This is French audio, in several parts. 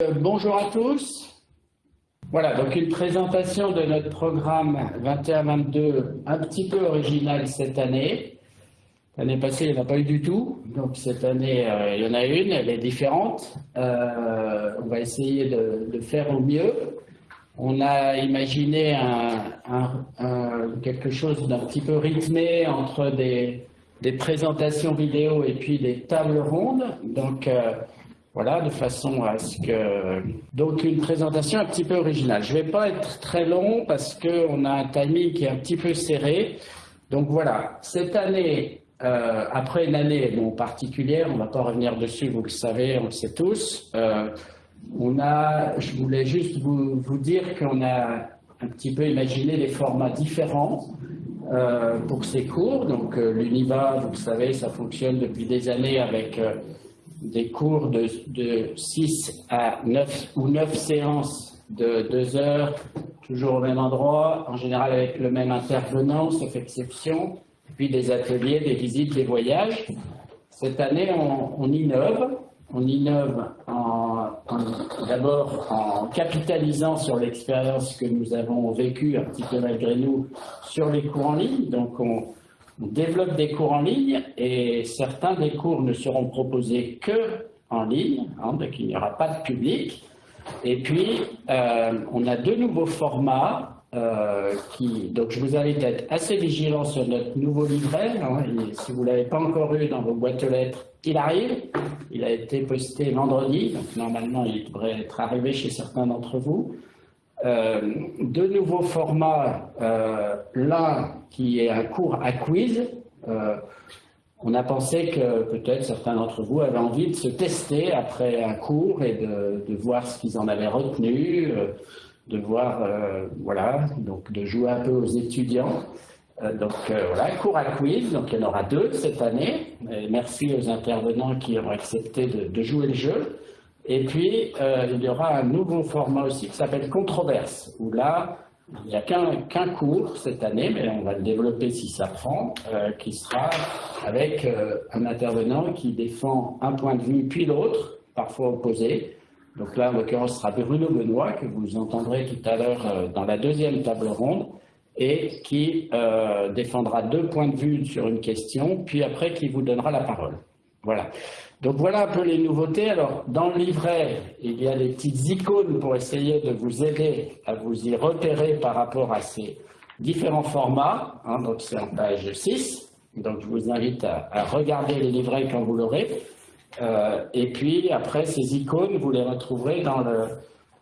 Euh, bonjour à tous. Voilà, donc une présentation de notre programme 21-22 un petit peu original cette année. L'année passée, il n'y en a pas eu du tout. Donc cette année, euh, il y en a une, elle est différente. Euh, on va essayer de, faire au mieux. On a imaginé quelque chose d'un petit peu rythmé entre des, présentations vidéo et puis des tables rondes. Donc, voilà, de façon à ce que... Donc une présentation un petit peu originale. Je ne vais pas être très long parce qu'on a un timing qui est un petit peu serré. Donc voilà, cette année, euh, après une année particulière, on ne va pas revenir dessus, vous le savez, on le sait tous, euh, on a, je voulais juste vous, vous dire qu'on a un petit peu imaginé des formats différents euh, pour ces cours. Donc l'UNIVA, vous le savez, ça fonctionne depuis des années avec des cours de, de 6 à 9 ou 9 séances de 2 heures, toujours au même endroit, en général avec le même intervenant, sauf exception, puis des ateliers, des visites, des voyages. Cette année, on, innove. On innove d'abord en capitalisant sur l'expérience que nous avons vécue, un petit peu malgré nous, sur les cours en ligne. Donc, on, on développe des cours en ligne et certains des cours ne seront proposés que en ligne, hein, donc il n'y aura pas de public. Et puis, euh, on a deux nouveaux formats euh, donc je vous invite à être assez vigilant sur notre nouveau livret. Hein, si vous ne l'avez pas encore eu dans vos boîtes aux lettres, il arrive. Il a été posté vendredi, donc normalement il devrait être arrivé chez certains d'entre vous. Euh, deux nouveaux formats, euh, l'un qui est un cours à quiz. Euh, on a pensé que peut-être certains d'entre vous avaient envie de se tester après un cours et de, voir ce qu'ils en avaient retenu, de voir, voilà, donc de jouer un peu aux étudiants. donc voilà, cours à quiz, donc il y en aura deux cette année. merci aux intervenants qui ont accepté de jouer le jeu. Et puis, euh, il y aura un nouveau format aussi qui s'appelle Controverse, où là, il n'y a qu'un cours cette année, mais on va le développer si ça prend, euh, qui sera avec euh, un intervenant qui défend un point de vue puis l'autre, parfois opposé. Donc là, en l'occurrence, ce sera Bruno Benoît, que vous entendrez tout à l'heure dans la deuxième table ronde, et qui défendra deux points de vue sur une question, puis après qui vous donnera la parole. Voilà. Donc voilà un peu les nouveautés. Alors dans le livret, il y a des petites icônes pour essayer de vous aider à vous y repérer par rapport à ces différents formats. Hein. donc c'est en page 6. Donc je vous invite à, regarder les livrets quand vous l'aurez. Euh, et puis après ces icônes, vous les retrouverez dans le,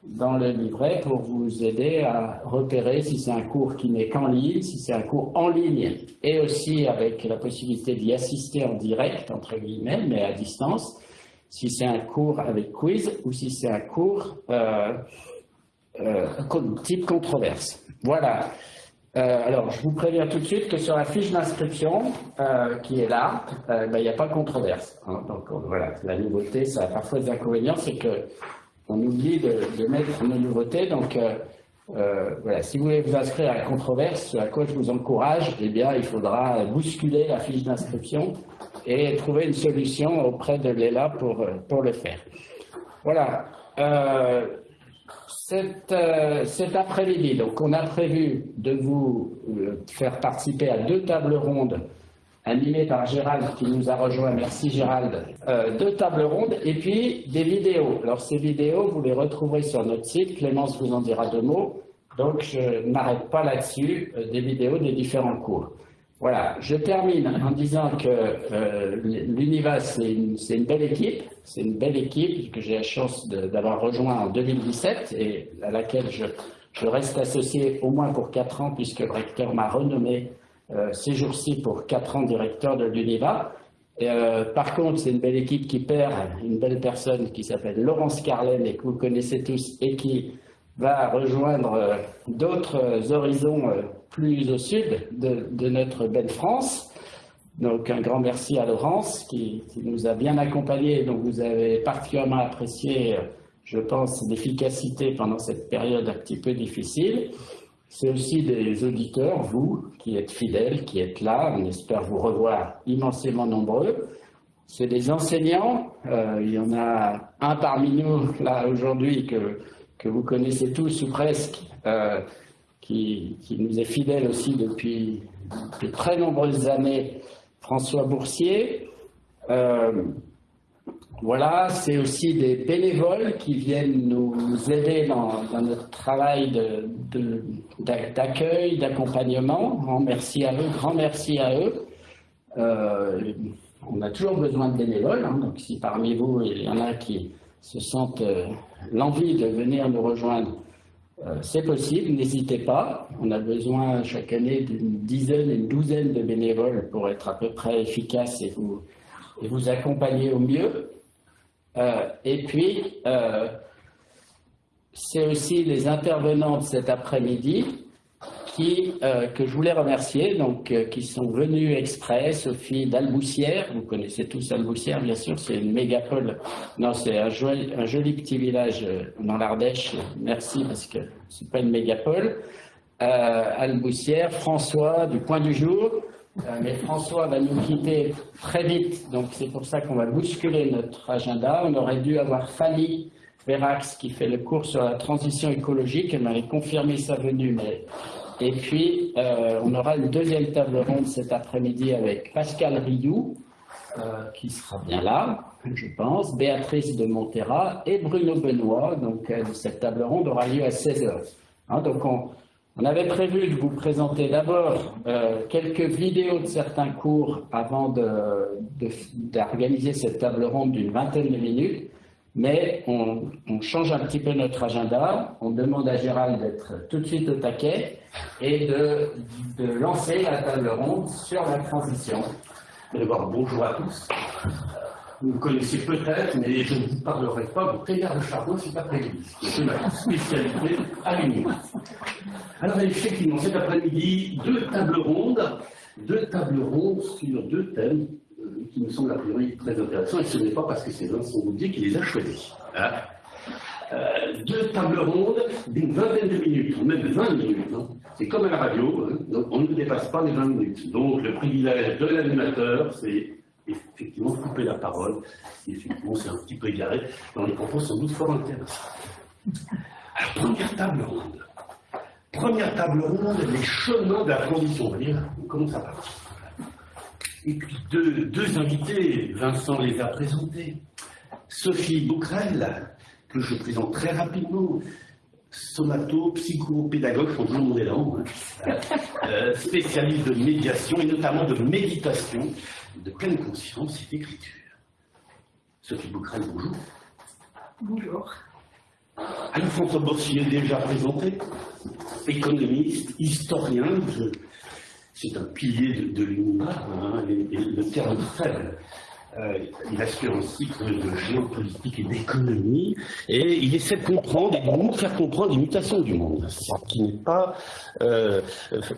dans le livret pour vous aider à repérer si c'est un cours qui n'est qu'en ligne, si c'est un cours en ligne et aussi avec la possibilité d'y assister en direct, entre guillemets, mais à distance, si c'est un cours avec quiz ou si c'est un cours euh, euh, type controverse. Voilà. Euh, alors, je vous préviens tout de suite que sur la fiche d'inscription qui est là, ben, il n'y a pas de controverse. Hein. donc voilà, la nouveauté, ça a parfois des inconvénients, c'est que on oublie de, mettre nos nouveautés. Donc, euh, euh, voilà, si vous voulez vous inscrire à la controverse, à quoi je vous encourage, eh bien, il faudra bousculer la fiche d'inscription et trouver une solution auprès de Léla pour, pour le faire. Voilà. Euh, cet, cet après-midi, donc on a prévu de vous faire participer à deux tables rondes animé par Gérald qui nous a rejoint, merci Gérald, euh, deux tables rondes et puis des vidéos. Alors ces vidéos, vous les retrouverez sur notre site, Clémence vous en dira deux mots, donc je n'arrête pas là-dessus, euh, des vidéos des différents cours. Voilà, je termine en disant que euh, l'Univa, c'est une, belle équipe, c'est une belle équipe que j'ai la chance d'avoir rejoint en 2017 et à laquelle je, reste associé au moins pour quatre ans puisque le recteur m'a renommé ces jours-ci pour quatre ans directeur de l'UNIVA. Euh, par contre, c'est une belle équipe qui perd une belle personne qui s'appelle Laurence Carlen et que vous connaissez tous et qui va rejoindre euh, d'autres horizons plus au sud de, notre belle France. Donc un grand merci à Laurence qui, qui nous a bien accompagnés, donc vous avez particulièrement apprécié, je pense, l'efficacité pendant cette période un petit peu difficile. C'est aussi des auditeurs, vous, qui êtes fidèles, qui êtes là. On espère vous revoir immensément nombreux. c'est des enseignants. Euh, il y en a un parmi nous, là, aujourd'hui, que, que vous connaissez tous ou presque, euh, qui, qui, nous est fidèle aussi depuis de très nombreuses années, François Boursier. Euh, voilà, c'est aussi des bénévoles qui viennent nous, aider dans, notre travail d'accueil, d'accompagnement. Grand merci à eux, grand merci à eux. Euh, on a toujours besoin de bénévoles, hein, donc si parmi vous il y en a qui se sentent euh, l'envie de venir nous rejoindre, euh, c'est possible, n'hésitez pas. On a besoin chaque année d'une dizaine, une douzaine de bénévoles pour être à peu près efficace et vous, et vous accompagner au mieux. Euh, et puis, euh, c'est aussi les intervenants de cet après-midi euh, que je voulais remercier, donc, qui sont venus exprès, Sophie d'Alboussière, vous connaissez tous Alboussière, bien sûr, c'est une mégapole, non, c'est un joli, petit village dans l'Ardèche, merci parce que c'est pas une mégapole, Alboussière, François du Point du Jour, euh, mais François va nous quitter très vite, donc c'est pour ça qu'on va bousculer notre agenda. On aurait dû avoir Fanny Verax qui fait le cours sur la transition écologique. Elle m'avait confirmé sa venue, mais et puis, euh, on aura une deuxième table ronde cet après-midi avec Pascal Rioux, euh, qui sera bien là, je pense, Béatrice de Montera et Bruno Benoît. Donc, cette table ronde aura lieu à 16h. Hein, donc, on, on avait prévu de vous présenter d'abord euh, quelques vidéos de certains cours avant d'organiser cette table ronde d'une vingtaine de minutes, mais on, change un petit peu notre agenda, on demande à Gérald d'être tout de suite au taquet et de, lancer la table ronde sur la transition. D'abord, bonjour à tous. Vous connaissez peut-être, mais je ne vous parlerai pas de Pégard de Charbon cet après-midi. C'est ma spécialité à l'Union. Alors effectivement, cet après-midi, deux tables rondes, deux tables rondes sur deux thèmes euh, qui me semblent a priori très intéressants, et ce n'est pas parce que c'est Vincent Boudier qui les a choisis. Hein. Euh, deux tables rondes d'une vingtaine de minutes, même 20 minutes. Hein. C'est comme à la radio, hein. on ne dépasse pas les 20 minutes. Donc le privilège de l'animateur, c'est effectivement couper la parole, effectivement c'est un petit peu égaré, dans les propos sans doute fort intéressants. Alors première table ronde. Première table ronde, les chemins de la. Vous dire comment ça va Et puis deux, deux, invités, Vincent les a présentés. Sophie Boucrel, que je présente très rapidement, somato, psychopédagogue, faut toujours mon élan, euh, spécialiste de médiation et notamment de méditation, de pleine conscience et d'écriture. Sophie Boucrel, bonjour. Bonjour. Alphonse Boursier déjà présenté, économiste, historien, c'est un pilier de, de l'univers, hein, le terme faible. Euh, il assure un cycle de géopolitique et d'économie, et il essaie de comprendre et de nous faire comprendre les mutations du monde, ce qui n'est pas euh,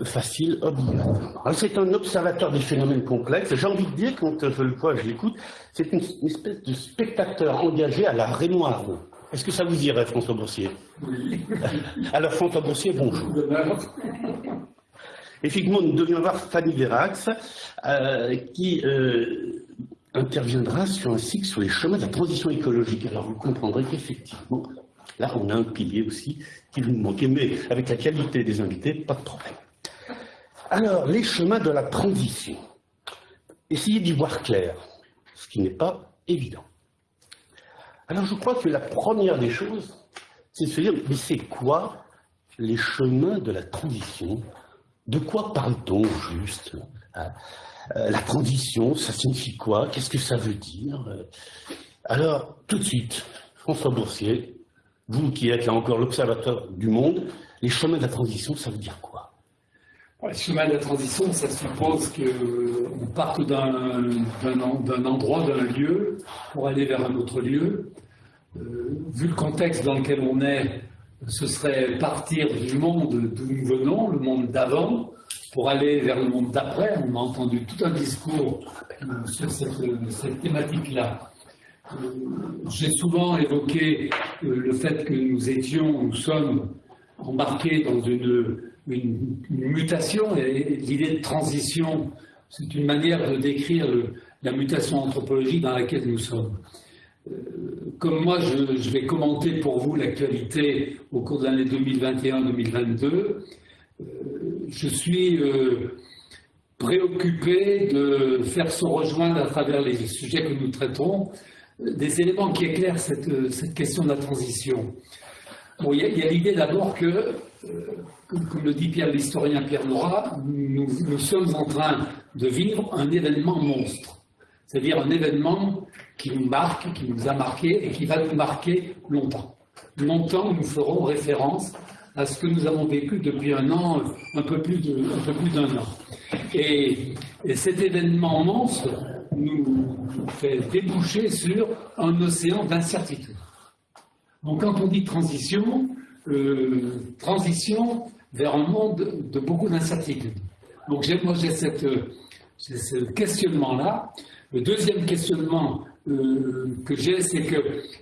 facile, obligatoire. C'est un observateur des phénomènes complexes, j'ai envie de dire, quand je le vois, je l'écoute, c'est une, espèce de spectateur engagé à la Rémoire. Est-ce que ça vous irait, François Boursier? Alors, François Boursier, bonjour. Effectivement, nous devions voir Fanny Verax, euh, qui euh, interviendra sur un cycle sur les chemins de la transition écologique. Alors, vous comprendrez qu'effectivement, là, on a un pilier aussi qui nous manquait, mais avec la qualité des invités, pas de problème. Alors, les chemins de la transition. Essayez d'y voir clair, ce qui n'est pas évident. Alors je crois que la première des choses, c'est de se dire, mais c'est quoi les chemins de la transition? De quoi parle-t-on juste La transition, ça signifie quoi? Qu'est-ce que ça veut dire? Alors, tout de suite, François Boursier, vous qui êtes là encore l'observateur du monde, les chemins de la transition, ça veut dire quoi? Les chemins de la transition, ça suppose qu'on parte d'un endroit, d'un lieu, pour aller vers un autre lieu. Euh, vu le contexte dans lequel on est, ce serait partir du monde d'où nous venons, le monde d'avant, pour aller vers le monde d'après. On a entendu tout un discours euh, sur cette, thématique-là. Euh, j'ai souvent évoqué le fait que nous étions, nous sommes embarqués dans une une, mutation et l'idée de transition, c'est une manière de décrire la mutation anthropologique dans laquelle nous sommes. Euh, comme moi, je, vais commenter pour vous l'actualité au cours de l'année 2021-2022, euh, je suis préoccupé de faire se rejoindre à travers les sujets que nous traitons des éléments qui éclairent cette, question de la transition. Il y a, l'idée d'abord que, euh, comme, le dit l'historien Pierre Nora, nous, sommes en train de vivre un événement monstre. C'est-à-dire un événement qui nous marque, qui nous a marqué et qui va nous marquer longtemps. Longtemps, nous ferons référence à ce que nous avons vécu depuis un an, un peu plus d'un an. Et, et, cet événement monstre nous fait déboucher sur un océan d'incertitude. Donc quand on dit transition, euh, transition vers un monde de beaucoup d'incertitudes. Donc moi j'ai ce questionnement-là. Le deuxième questionnement euh, que j'ai, c'est que,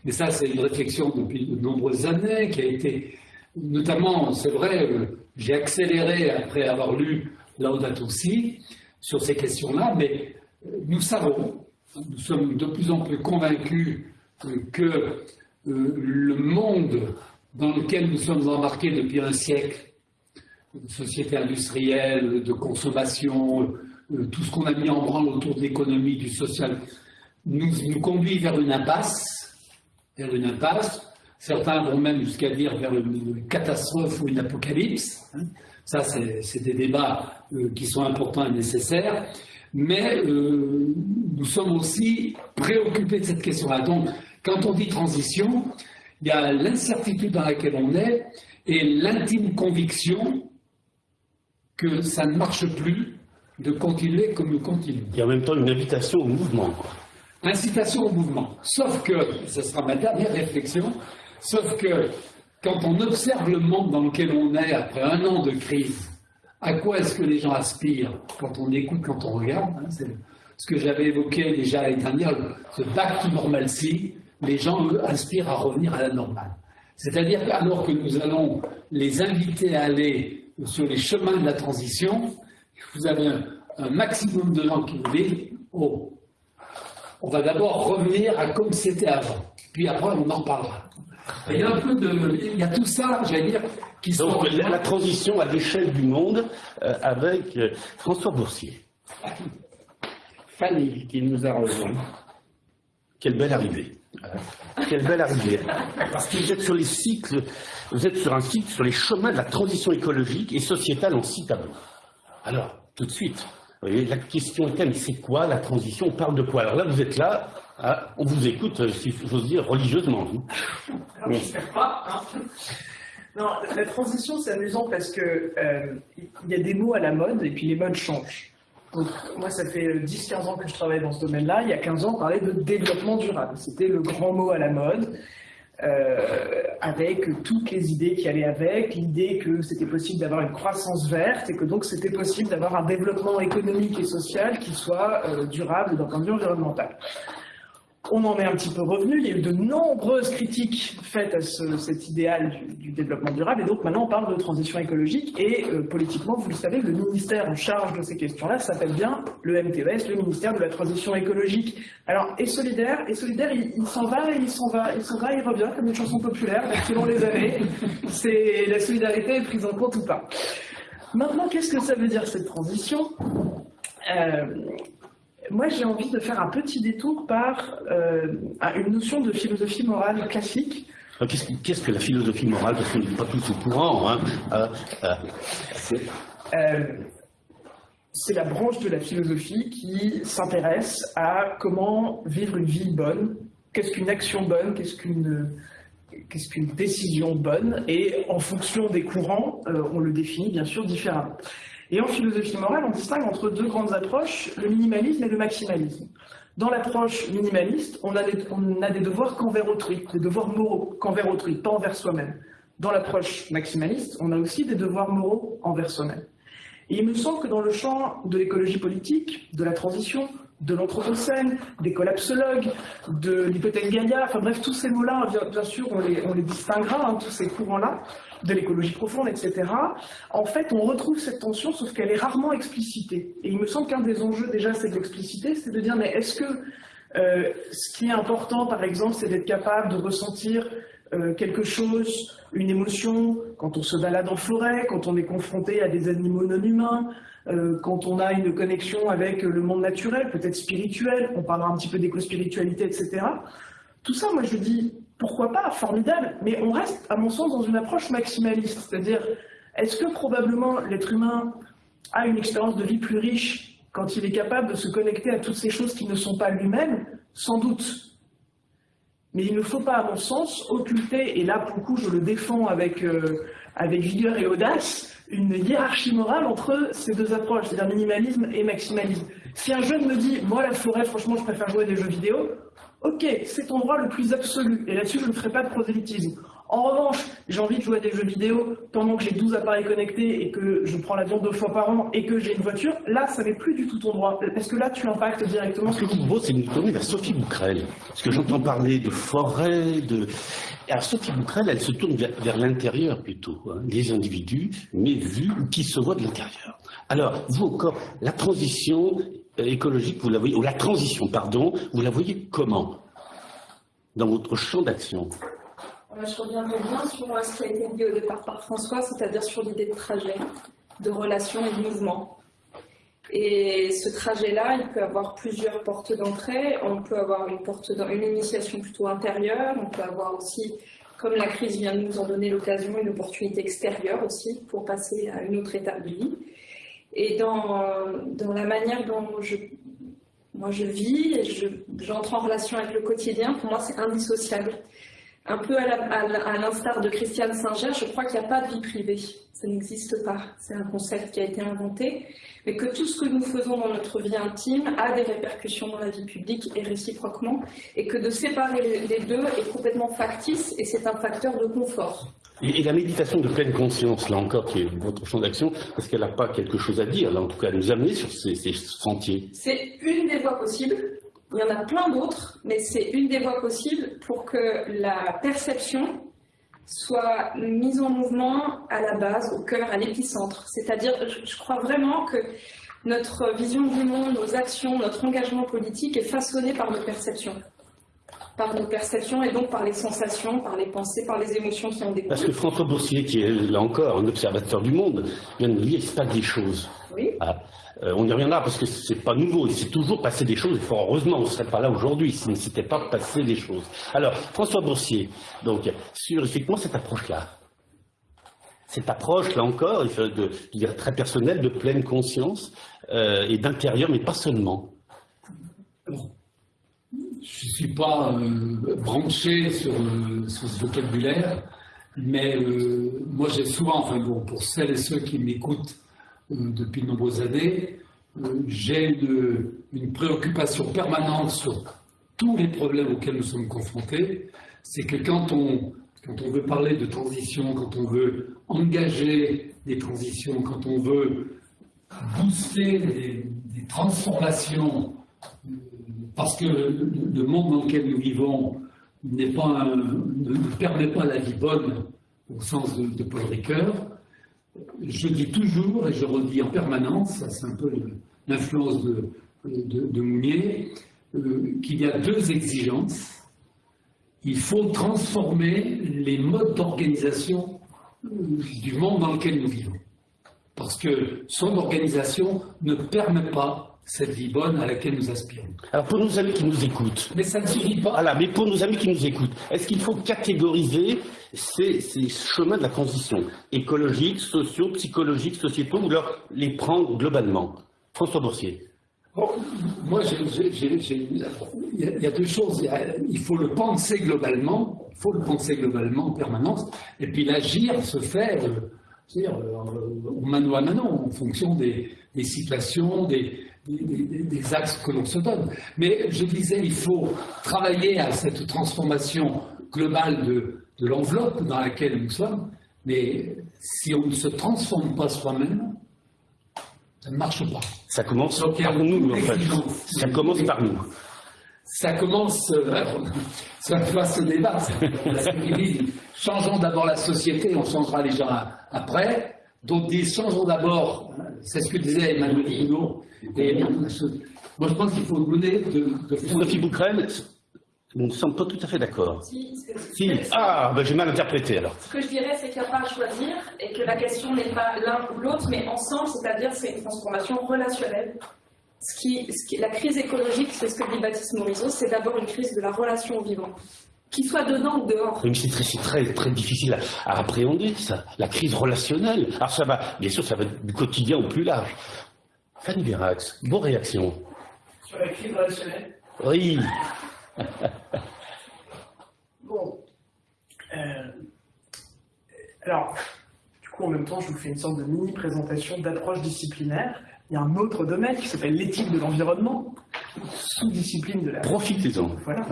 et ça c'est une réflexion depuis de nombreuses années, qui a été, notamment, c'est vrai, euh, j'ai accéléré après avoir lu Laudato Si sur ces questions-là, mais nous savons, nous sommes de plus en plus convaincus que euh, le monde dans lequel nous sommes embarqués depuis un siècle, société industrielle, de consommation, euh, tout ce qu'on a mis en branle autour de l'économie, du social, nous, nous conduit vers une impasse, vers une impasse. Certains vont même jusqu'à dire vers une catastrophe ou une apocalypse. Hein. Ça, c'est des débats euh, qui sont importants et nécessaires. Mais nous sommes aussi préoccupés de cette question-là. Donc, quand on dit transition, il y a l'incertitude dans laquelle on est et l'intime conviction que ça ne marche plus de continuer comme nous continuons. Il y a en même temps une invitation au mouvement. Incitation au mouvement. Sauf que, ce sera ma dernière réflexion, sauf que quand on observe le monde dans lequel on est après un an de crise, à quoi est-ce que les gens aspirent quand on écoute, quand on regarde hein, C'est ce que j'avais évoqué déjà l'année dernière, ce back to normalcy, les gens, aspirent à revenir à la normale. C'est-à-dire qu'alors que nous allons les inviter à aller sur les chemins de la transition, vous avez un, maximum de gens qui vous disent Oh, on va d'abord revenir à comme c'était avant, puis après on en parlera. il y a un peu de. Il y a tout ça, j'allais dire, qui sont. Donc la, transition à l'échelle du monde euh, avec euh, François Boursier. Fanny qui nous a rejoint. Quelle belle arrivée. Quelle belle arrivée. Parce que vous êtes sur les cycles, vous êtes sur un cycle sur les chemins de la transition écologique et sociétale en six tableaux. Alors, tout de suite, la question est mais c'est quoi la transition On parle de quoi Alors là, vous êtes là, hein, on vous écoute, euh, si j'ose dire, religieusement. Alors, je pas. Hein. Non, la transition, c'est amusant parce que euh, il y a des mots à la mode et puis les modes changent. Moi, ça fait 10-15 euh, ans que je travaille dans ce domaine-là. Il y a 15 ans, on parlait de développement durable. C'était le grand mot à la mode, euh, avec toutes les idées qui allaient avec, l'idée que c'était possible d'avoir une croissance verte et que donc c'était possible d'avoir un développement économique et social qui soit euh, durable d'un point de vue environnemental on en est un petit peu revenu. Il y a eu de nombreuses critiques faites à cet idéal du, développement durable. Et donc maintenant, on parle de transition écologique. Et euh, politiquement, vous le savez, le ministère en charge de ces questions-là s'appelle bien le MTES, le ministère de la transition écologique. Alors, et solidaire, et solidaire, il, s'en va, il s'en va, il s'en va, il revient comme une chanson populaire, selon les années. C'est la solidarité est prise en compte ou pas. Maintenant, qu'est-ce que ça veut dire cette transition? Euh, moi, j'ai envie de faire un petit détour par euh, une notion de philosophie morale classique. Ah, qu'est-ce que la philosophie morale? Parce qu'on n'est pas tous au courant. Hein. Euh, euh. c'est la branche de la philosophie qui s'intéresse à comment vivre une vie bonne, qu'est-ce qu'une action bonne, qu'est-ce qu'une qu'est-ce qu'une décision bonne, et en fonction des courants, on le définit bien sûr différemment. Et en philosophie morale, on distingue entre deux grandes approches, le minimalisme et le maximalisme. Dans l'approche minimaliste, on a, des, devoirs qu'envers autrui, des devoirs moraux qu'envers autrui, pas envers soi-même. Dans l'approche maximaliste, on a aussi des devoirs moraux envers soi-même. Et il me semble que dans le champ de l'écologie politique, de la transition, de l'Anthropocène, des collapsologues, de l'hypothèque Gaïa, enfin bref, tous ces mots-là, bien, sûr, on les, on les distinguera, hein, tous ces courants-là, de l'écologie profonde, etc. En fait, on retrouve cette tension, sauf qu'elle est rarement explicitée. Et il me semble qu'un des enjeux, déjà, c'est de l'expliciter, c'est de dire, mais est-ce que euh, ce qui est important, par exemple, c'est d'être capable de ressentir euh, quelque chose, une émotion, quand on se balade en forêt, quand on est confronté à des animaux non humains, euh, quand on a une connexion avec le monde naturel, peut-être spirituel, on parlera un petit peu d'éco-spiritualité, etc. Tout ça, moi je dis, pourquoi pas, formidable, mais on reste, à mon sens, dans une approche maximaliste, c'est-à-dire, est-ce que probablement l'être humain a une expérience de vie plus riche quand il est capable de se connecter à toutes ces choses qui ne sont pas lui-même? Sans doute. Mais il ne faut pas, à mon sens, occulter, et là pour le coup je le défends avec, euh, avec vigueur et audace, une hiérarchie morale entre ces deux approches, c'est-à-dire minimalisme et maximalisme. Si un jeune me dit, moi la forêt, franchement je préfère jouer des jeux vidéo, ok, c'est ton droit le plus absolu, et là-dessus je ne ferai pas de prosélytisme. En revanche, j'ai envie de jouer à des jeux vidéo pendant que j'ai 12 appareils connectés et que je prends l'avion deux fois par an et que j'ai une voiture, là, ça n'est plus du tout ton droit. Parce que là, tu impactes directement. Ce que vous proposez, c'est une tournée vers Sophie Bouquerel. Parce que j'entends parler de forêt, de... Alors Sophie Bouquerel, elle se tourne vers, l'intérieur plutôt, hein, des individus, mais vus qui se voient de l'intérieur. Alors, vous encore, la transition écologique, vous la voyez, ou la transition, pardon, vous la voyez comment? Dans votre champ d'action je reviendrai bien sur ce qui a été dit au départ par François, c'est-à-dire sur l'idée de trajet, de relation et de mouvement. Et ce trajet-là, il peut avoir plusieurs portes d'entrée. On peut avoir une, porte une initiation plutôt intérieure. On peut avoir aussi, comme la crise vient de nous en donner l'occasion, une opportunité extérieure aussi pour passer à une autre étape de vie. Et dans, dans la manière dont je, moi je vis j'entre en relation avec le quotidien, pour moi c'est indissociable un peu à l'instar de Christiane Singer, je crois qu'il n'y a pas de vie privée. Ça n'existe pas. C'est un concept qui a été inventé. Mais que tout ce que nous faisons dans notre vie intime a des répercussions dans la vie publique et réciproquement. Et que de séparer les deux est complètement factice et c'est un facteur de confort. Et, la méditation de pleine conscience, là encore, qui est votre champ d'action, parce qu'elle n'a pas quelque chose à dire, là en tout cas, à nous amener sur ces, ces sentiers? C'est une des voies possibles. Il y en a plein d'autres, mais c'est une des voies possibles pour que la perception soit mise en mouvement à la base, au cœur, à l'épicentre. C'est-à-dire, je crois vraiment que notre vision du monde, nos actions, notre engagement politique est façonné par nos perceptions. Par nos perceptions et donc par les sensations, par les pensées, par les émotions qui en découlent. Parce que François Boursier, qui est là encore un observateur du monde, vient de nous des choses. Oui. Ah. Euh, on y reviendra parce que c'est pas nouveau, il s'est toujours passé des choses, et fort heureusement, on ne serait pas là aujourd'hui s'il ne s'était pas passé des choses. Alors, François Boursier, donc, sur effectivement cette approche-là, cette approche, là encore, de, dire, très personnelle, de pleine conscience euh, et d'intérieur, mais pas seulement. je ne suis pas euh, branché sur, ce vocabulaire, mais moi j'ai souvent, enfin bon, pour celles et ceux qui m'écoutent, euh, depuis de nombreuses années. Euh, j'ai une, préoccupation permanente sur tous les problèmes auxquels nous sommes confrontés. C'est que quand on, quand on veut parler de transition, quand on veut engager des transitions, quand on veut booster des, transformations, euh, parce que le, monde dans lequel nous vivons pas ne, permet pas la vie bonne au sens de, de Paul Ricoeur, je dis toujours, et je redis en permanence, c'est un peu l'influence de, de, Mounier, euh, qu'il y a deux exigences. Il faut transformer les modes d'organisation euh, du monde dans lequel nous vivons. Parce que son organisation ne permet pas cette vie bonne à laquelle nous aspirons. Alors pour nos amis qui nous écoutent. Mais ça ne suffit pas. Voilà, mais pour nos amis qui nous écoutent, est-ce qu'il faut catégoriser ces, chemins de la transition écologique, sociaux, psychologiques, sociétaux, ou leur les prendre globalement? François Boursier. moi, il y, a deux choses. Il, faut le penser globalement, il faut le penser globalement en permanence, et puis l'agir se fait euh, dire, euh, au mano à mano, en fonction des, des situations, des, des, axes que l'on se donne. Mais je disais, il faut travailler à cette transformation globale de, de l'enveloppe dans laquelle nous sommes, mais si on ne se transforme pas soi-même, Ça ne marche pas. Ça commence Donc, par nous, en fait. Ça commence par nous. Ça commence, euh, ça va se débattre. Changeons d'abord la société, on changera les gens après. D'autres disent, changeons d'abord, c'est ce que disait Emmanuel Hinault. Et moi, je pense qu'il faut donner de, de Sophie Bouquerel, nous ne sommes pas tout à fait d'accord. Si. Ah, ben j'ai mal interprété alors. Ce que je dirais, c'est qu'il n'y a pas à choisir et que la question n'est pas l'un ou l'autre, mais ensemble, c'est-à-dire c'est une transformation relationnelle. Ce qui, ce qui- la crise écologique, c'est ce que dit Baptiste Morisot, c'est d'abord une crise de la relation au vivant, qu'il soit dedans ou dehors. Oui, mais c'est très, c'est très, très difficile à, à appréhender, ça. La crise relationnelle. Alors ça va, bien sûr, ça va du quotidien au plus large. Fanny Verax, vos réactions Sur la crise relationnelle. Oui. Bon. Euh, alors, du coup, en même temps, je vous fais une sorte de mini-présentation d'approche disciplinaire. Il y a un autre domaine qui s'appelle l'éthique de l'environnement, sous-discipline de la Profitez-en. Voilà.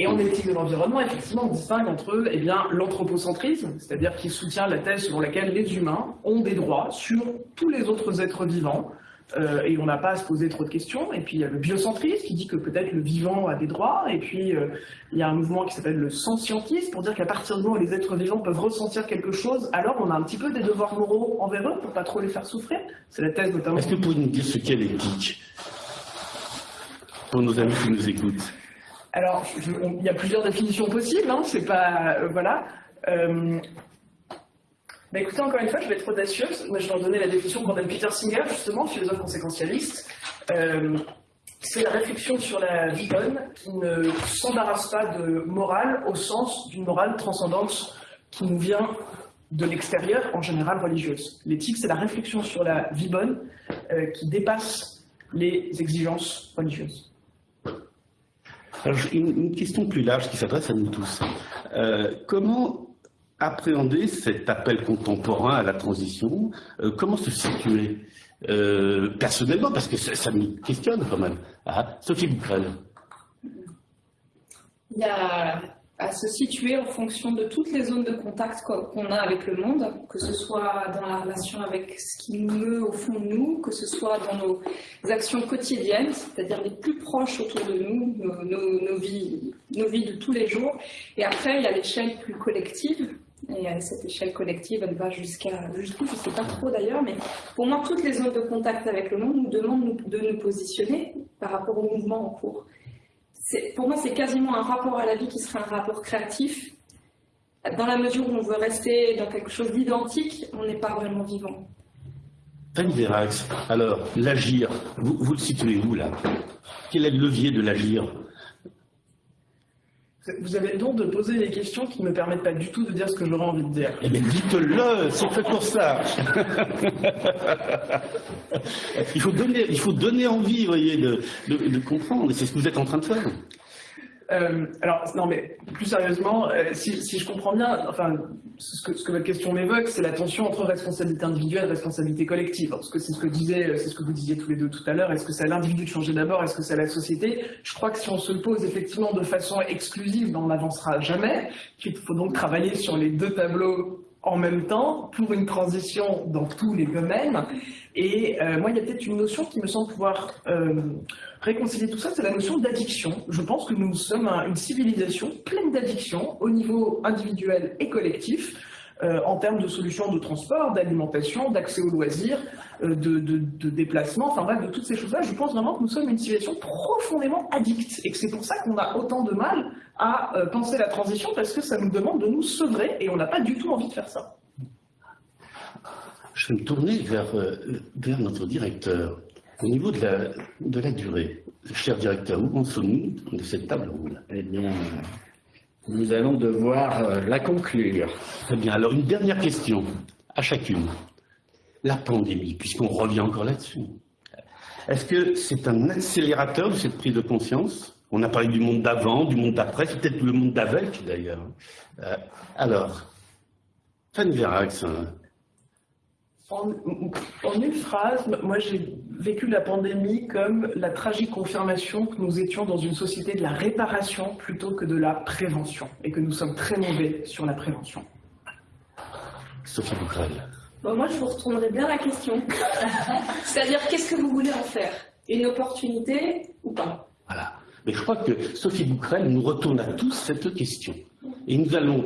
Et en éthique de l'environnement, effectivement, on distingue entre eux eh l'anthropocentrisme, c'est-à-dire qui soutient la thèse selon laquelle les humains ont des droits sur tous les autres êtres vivants, euh, et on n'a pas à se poser trop de questions. Et puis il y a le biocentrisme qui dit que peut-être le vivant a des droits, et puis euh, il y a un mouvement qui s'appelle le senscientisme pour dire qu'à partir du moment où les êtres vivants peuvent ressentir quelque chose, alors on a un petit peu des devoirs moraux envers eux pour pas trop les faire souffrir. C'est la thèse notamment. Est-ce que vous pouvez nous dire ce qu'est l'éthique Pour nos amis qui nous écoutent. Alors, il y a plusieurs définitions possibles, hein, c'est pas. euh, voilà. Euh, bah écoutez, encore une fois, je vais être audacieuse. Moi, je vais en donner la définition donne Peter Singer, justement, philosophe conséquentialiste. Euh, c'est la réflexion sur la vie bonne qui ne s'embarrasse pas de morale au sens d'une morale transcendante qui nous vient de l'extérieur, en général religieuse. L'éthique, c'est la réflexion sur la vie bonne qui dépasse les exigences religieuses. Une, question plus large qui s'adresse à nous tous. Euh, comment appréhender cet appel contemporain à la transition? Euh, Comment se situer? Euh, personnellement Parce que ça, me questionne quand même. Ah, Sophie Bouquerel. Il y a à se situer en fonction de toutes les zones de contact qu'on a avec le monde, que ce soit dans la relation avec ce qui nous meut au fond de nous, que ce soit dans nos actions quotidiennes, c'est-à-dire les plus proches autour de nous, nos, vies, nos vies de tous les jours. Et après, il y a l'échelle plus collective. Et euh, cette échelle collective, elle va jusqu'à jusqu'où, je ne sais pas trop d'ailleurs, mais pour moi, toutes les zones de contact avec le monde nous demandent de nous positionner par rapport au mouvement en cours. Pour moi, c'est quasiment un rapport à la vie qui serait un rapport créatif. Dans la mesure où on veut rester dans quelque chose d'identique, on n'est pas vraiment vivant. Alors, l'agir, vous, vous le situez où là? Quel est le levier de l'agir? Vous avez le don de poser des questions qui ne me permettent pas du tout de dire ce que j'aurais envie de dire. Eh bien, dites-le, c'est fait pour ça. il, faut donner, il faut donner envie, vous voyez, de, de- de comprendre. Et c'est ce que vous êtes en train de faire. Euh, alors, non, mais plus sérieusement, euh, si, je comprends bien, enfin, ce que, ce votre question m'évoque, c'est la tension entre responsabilité individuelle et responsabilité collective. Parce que c'est ce que disait, c'est ce que vous disiez tous les deux tout à l'heure. Est-ce que c'est à l'individu de changer d'abord? Est-ce que c'est à la société? Je crois que si on se pose effectivement de façon exclusive, ben, on n'avancera jamais. Il faut donc travailler sur les deux tableaux en même temps pour une transition dans tous les domaines. Et euh, moi, il y a peut-être une notion qui me semble pouvoir euh, réconcilier tout ça, c'est la notion d'addiction. Je pense que nous sommes un- une civilisation pleine d'addictions au niveau individuel et collectif. euh, en termes de solutions de transport, d'alimentation, d'accès aux loisirs, euh, de, de, déplacement, enfin bref, de toutes ces choses-là, je pense vraiment que nous sommes une civilisation profondément addicte et que c'est pour ça qu'on a autant de mal à euh, penser la transition parce que ça nous demande de nous sevrer et on n'a pas du tout envie de faire ça. Je vais me tourner vers, vers notre directeur. Au niveau de la, de la durée, cher directeur, où en sommes-nous de cette table ronde? Eh bien, nous allons devoir euh, la conclure. Très bien. Alors, une dernière question à chacune. La pandémie, puisqu'on revient encore là-dessus. Est-ce que c'est un accélérateur de cette prise de conscience? On a parlé du monde d'avant, du monde d'après, c'est peut-être le monde d'avec d'ailleurs. Euh, alors, Fanny Verax, hein, En, en une phrase, moi j'ai vécu la pandémie comme la tragique confirmation que nous étions dans une société de la réparation plutôt que de la prévention et que nous sommes très mauvais sur la prévention. Sophie Boucrel. moi, je vous retournerai bien la question. C'est-à-dire, qu'est-ce que vous voulez en faire? Une opportunité ou pas? Voilà. Mais je crois que Sophie Bouquerel nous retourne à tous cette question. Et nous allons,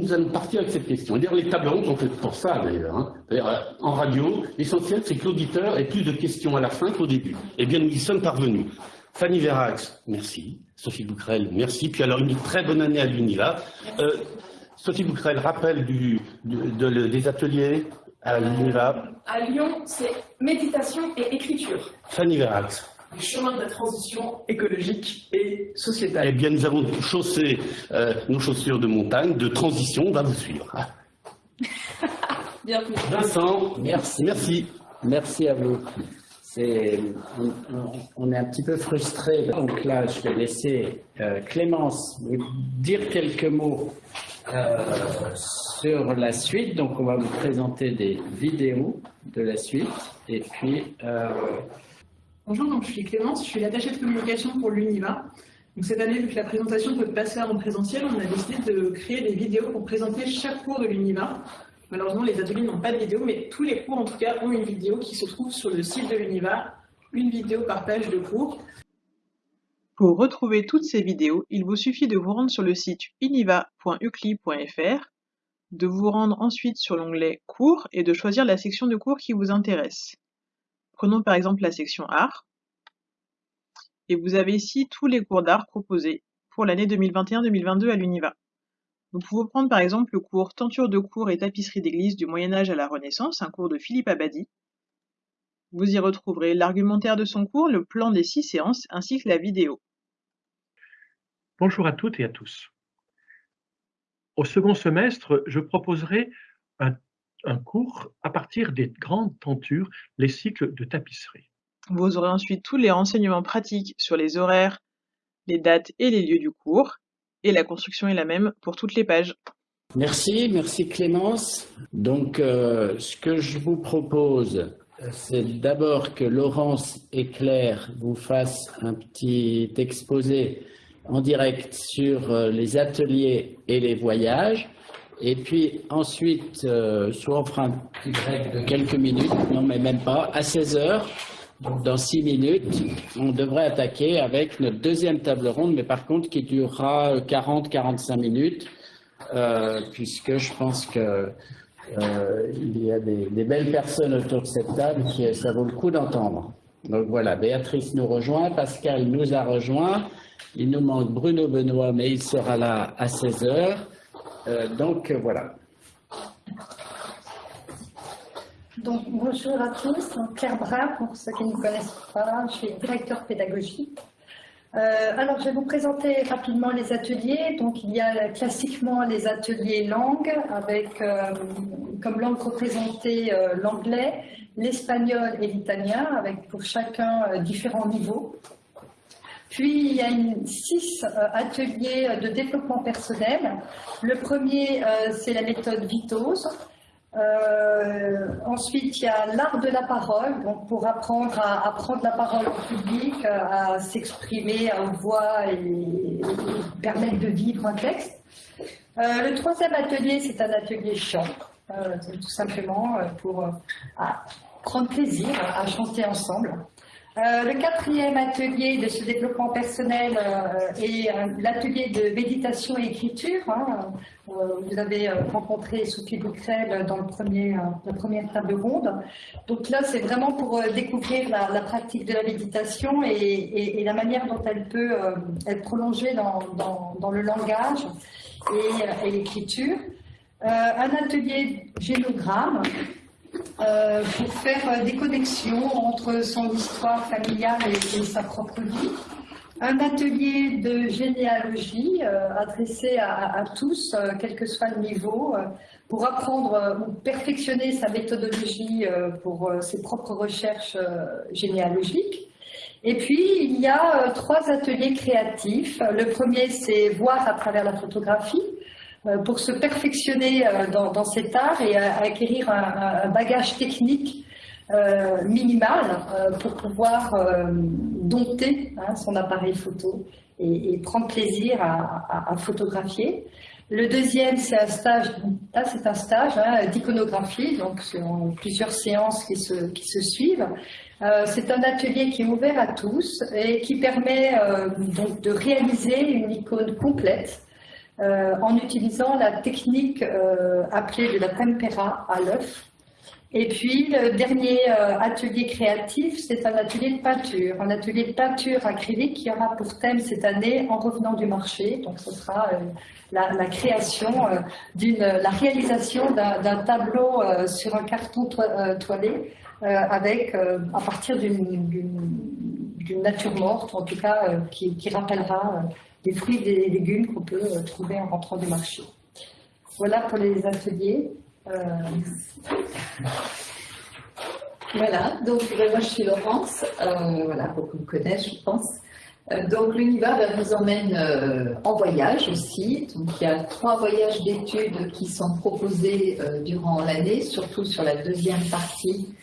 nous allons partir avec cette question. D'ailleurs, les tables rondes sont faites pour ça, d'ailleurs. Hein. D'ailleurs, en radio, l'essentiel, c'est que l'auditeur ait plus de questions à la fin qu'au début. Eh bien, nous y sommes parvenus. Fanny Verax, merci. Sophie Bouquerel, merci. Puis alors, une très bonne année à l'UNIVA. Euh, Sophie Bouquerel, rappel du, des ateliers à l'UNIVA. À Lyon, c'est méditation et écriture. Fanny Verax. Le chemin de la transition écologique et sociétale. Eh bien, nous avons chaussé euh, nos chaussures de montagne, de transition, on va vous suivre. Bienvenue. Vincent, merci. Merci. Merci à vous. on, est un petit peu frustré. Donc là, je vais laisser euh, Clémence vous dire quelques mots euh, sur la suite. Donc, on va vous présenter des vidéos de la suite. Et puis, Bonjour, je suis Clémence, je suis l'attachée de communication pour l'UNIVA. Cette année, vu que la présentation peut pas se faire en présentiel, on a décidé de créer des vidéos pour présenter chaque cours de l'UNIVA. Malheureusement, les ateliers n'ont pas de vidéo, mais tous les cours, en tout cas, ont une vidéo qui se trouve sur le site de l'UNIVA, une vidéo par page de cours. Pour retrouver toutes ces vidéos, il vous suffit de vous rendre sur le site univa.ucli.fr, de vous rendre ensuite sur l'onglet Cours et de choisir la section de cours qui vous intéresse. Prenons par exemple la section art. Et vous avez ici tous les cours d'art proposés pour l'année 2021-2022 à l'UNIVA. Nous pouvons prendre par exemple le cours Tenture de cours et tapisserie d'église du Moyen-Âge à la Renaissance, un cours de Philippe Abadi. Vous y retrouverez l'argumentaire de son cours, le plan des six séances ainsi que la vidéo. Bonjour à toutes et à tous. Au second semestre, je proposerai un un cours à partir des grandes tentures, les cycles de tapisserie. Vous aurez ensuite tous les renseignements pratiques sur les horaires, les dates et les lieux du cours, et la construction est la même pour toutes les pages. Merci, merci Clémence. Donc, euh, ce que je vous propose, c'est d'abord que Laurence et Claire vous fassent un petit exposé en direct sur euh, les ateliers et les voyages. Et puis ensuite, euh, soit on fera un petit break de quelques minutes, non mais même pas, à 16 heures, dans 6 minutes, on devrait attaquer avec notre deuxième table ronde, mais par contre qui durera 40-45 minutes, euh, puisque je pense qu'il euh, y a des, des, belles personnes autour de cette table qui ça vaut le coup d'entendre. Donc voilà, Béatrice nous rejoint, Pascal nous a rejoint, il nous manque Bruno Benoît, mais il sera là à 16 heures. Euh, donc euh, voilà. Donc, bonjour à tous, Claire Bras, pour ceux qui ne me connaissent pas, je suis directeur pédagogique. Euh, alors, je vais vous présenter rapidement les ateliers. Donc, il y a classiquement les ateliers langue, avec comme langue représentée l'anglais, l'espagnol et l'italien, avec pour chacun différents niveaux. Puis, il y a six euh, ateliers de développement personnel. Le premier, euh, c'est la méthode Vitose. Euh, ensuite, il y a l'art de la parole, donc pour apprendre à, prendre la parole au public, à s'exprimer à voix et, permettre de vivre un texte. le troisième atelier, c'est un atelier chant, tout simplement pour prendre plaisir à chanter ensemble. Euh, le quatrième atelier de ce développement personnel euh, est euh, l'atelier de méditation et écriture. Hein. vous avez rencontré Sophie Boucrel dans le premier, la première table ronde. Donc là, c'est vraiment pour découvrir la, pratique de la méditation et, la manière dont elle peut être prolongée dans, le langage et, et l'écriture. un atelier génogramme euh, pour faire euh, des connexions entre son histoire familiale et, sa propre vie. Un atelier de généalogie euh, adressé à, tous, quel que soit le niveau, pour apprendre ou perfectionner sa méthodologie pour ses propres recherches généalogiques. Et puis, il y a trois ateliers créatifs. Le premier, c'est voir à travers la photographie. Euh, pour se perfectionner euh, dans, cet art et acquérir un, bagage technique euh, minimal pour pouvoir dompter hein, son appareil photo et, prendre plaisir à, photographier. Le deuxième, c'est un stage Là, c'est un stage hein, d'iconographie, donc c'est plusieurs séances qui se, qui se suivent. Euh, c'est un atelier qui est ouvert à tous et qui permet donc de réaliser une icône complète euh, en utilisant la technique appelée de la tempera à l'œuf. Et puis, le dernier atelier créatif, c'est un atelier de peinture, un atelier de peinture acrylique qui aura pour thème cette année en revenant du marché. Donc, ce sera la, création la réalisation d'un tableau sur un carton toilé euh, avec, euh, à partir d'une nature morte, en tout cas euh, qui, rappellera les fruits et les légumes qu'on peut trouver en rentrant du marché. Voilà pour les ateliers. Voilà, donc moi je suis Laurence, voilà, beaucoup me connaissent je pense. donc l'UNIVA nous emmène en voyage aussi. Donc il y a trois voyages d'études qui sont proposés durant l'année, surtout sur la deuxième partie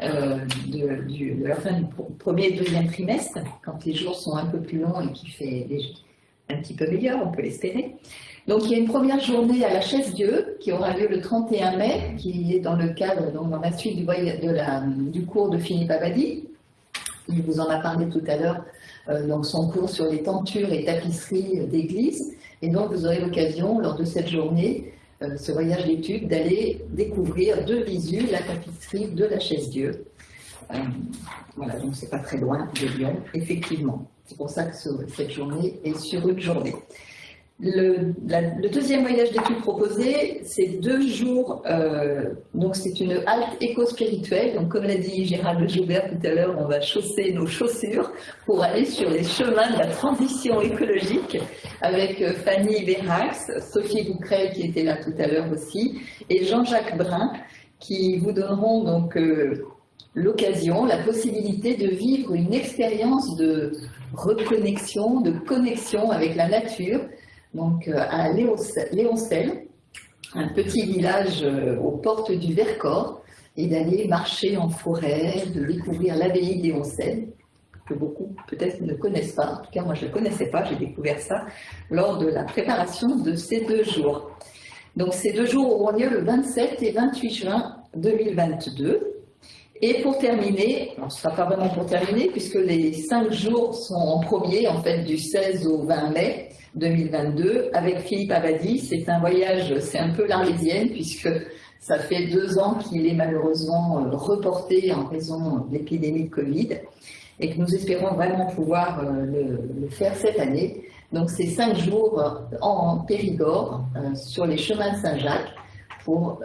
euh, de, la fin du premier et deuxième trimestre, quand les jours sont un peu plus longs et qu'il fait un petit peu meilleur, on peut l'espérer. Donc il y a une première journée à la Chaise Dieu qui aura lieu le 31 mai, qui est dans le cadre, donc dans la suite du, de la, du cours de Philippe Abadi. Il vous en a parlé tout à l'heure euh, dans son cours sur les tentures et tapisseries d'église. Et donc vous aurez l'occasion, lors de cette journée, euh, ce voyage d'études, d'aller découvrir de visu la tapisserie de la Chaise-Dieu. Euh, voilà, donc c'est pas très loin de Lyon, effectivement. C'est pour ça que cette journée est sur une journée. Le, deuxième voyage d'études proposé, c'est deux jours, euh, donc c'est une halte éco-spirituelle. Donc, comme l'a dit Gérald Joubert tout à l'heure, on va chausser nos chaussures pour aller sur les chemins de la transition écologique avec euh, Fanny Vérax, Sophie Boucrel qui était là tout à l'heure aussi, et Jean-Jacques Brun qui vous donneront donc euh, l'occasion, la possibilité de vivre une expérience de reconnexion, de connexion avec la nature donc euh, à Léoncel, un petit village euh, aux portes du Vercors, et d'aller marcher en forêt, de découvrir l'abbaye d'Éoncel, que beaucoup peut-être ne connaissent pas. En tout cas, moi, je ne connaissais pas, j'ai découvert ça lors de la préparation de ces deux jours. Donc, ces deux jours auront lieu le 27 et 28 juin 2022. Et pour terminer, ce ne sera pas vraiment pour terminer, puisque les cinq jours sont en premier, en fait, du 16 au 20 mai, 2022 avec Philippe Abadi. C'est un voyage, c'est un peu l'arlésienne puisque ça fait deux ans qu'il est malheureusement euh, reporté en raison de l'épidémie de Covid et que nous espérons vraiment pouvoir euh, le, faire cette année. Donc c'est cinq jours en Périgord euh, sur les chemins de Saint-Jacques pour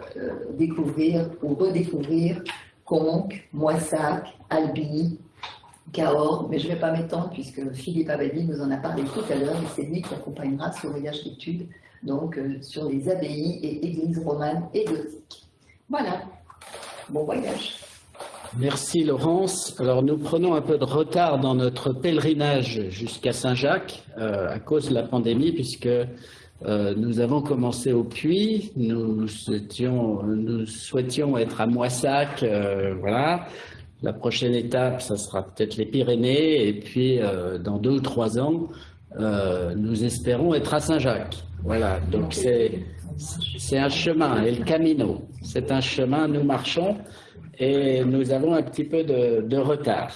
découvrir ou redécouvrir Conques, Moissac, Albi, Cahors, mais je ne vais pas m'étendre puisque Philippe Abadi nous en a parlé tout à l'heure et c'est lui qui accompagnera ce voyage d'études donc euh, sur les abbayes et églises romanes et gothiques. Voilà, bon voyage. Merci Laurence. Alors nous prenons un peu de retard dans notre pèlerinage jusqu'à Saint-Jacques euh, à cause de la pandémie puisque euh, nous avons commencé au Puy, nous souhaitions, nous souhaitions être à Moissac, voilà. La prochaine étape, ça sera peut-être les Pyrénées, et puis euh, dans deux ou trois ans, euh, nous espérons être à Saint-Jacques. Voilà, donc c'est un chemin, et le Camino, c'est un chemin, nous marchons, et nous avons un petit peu de retard.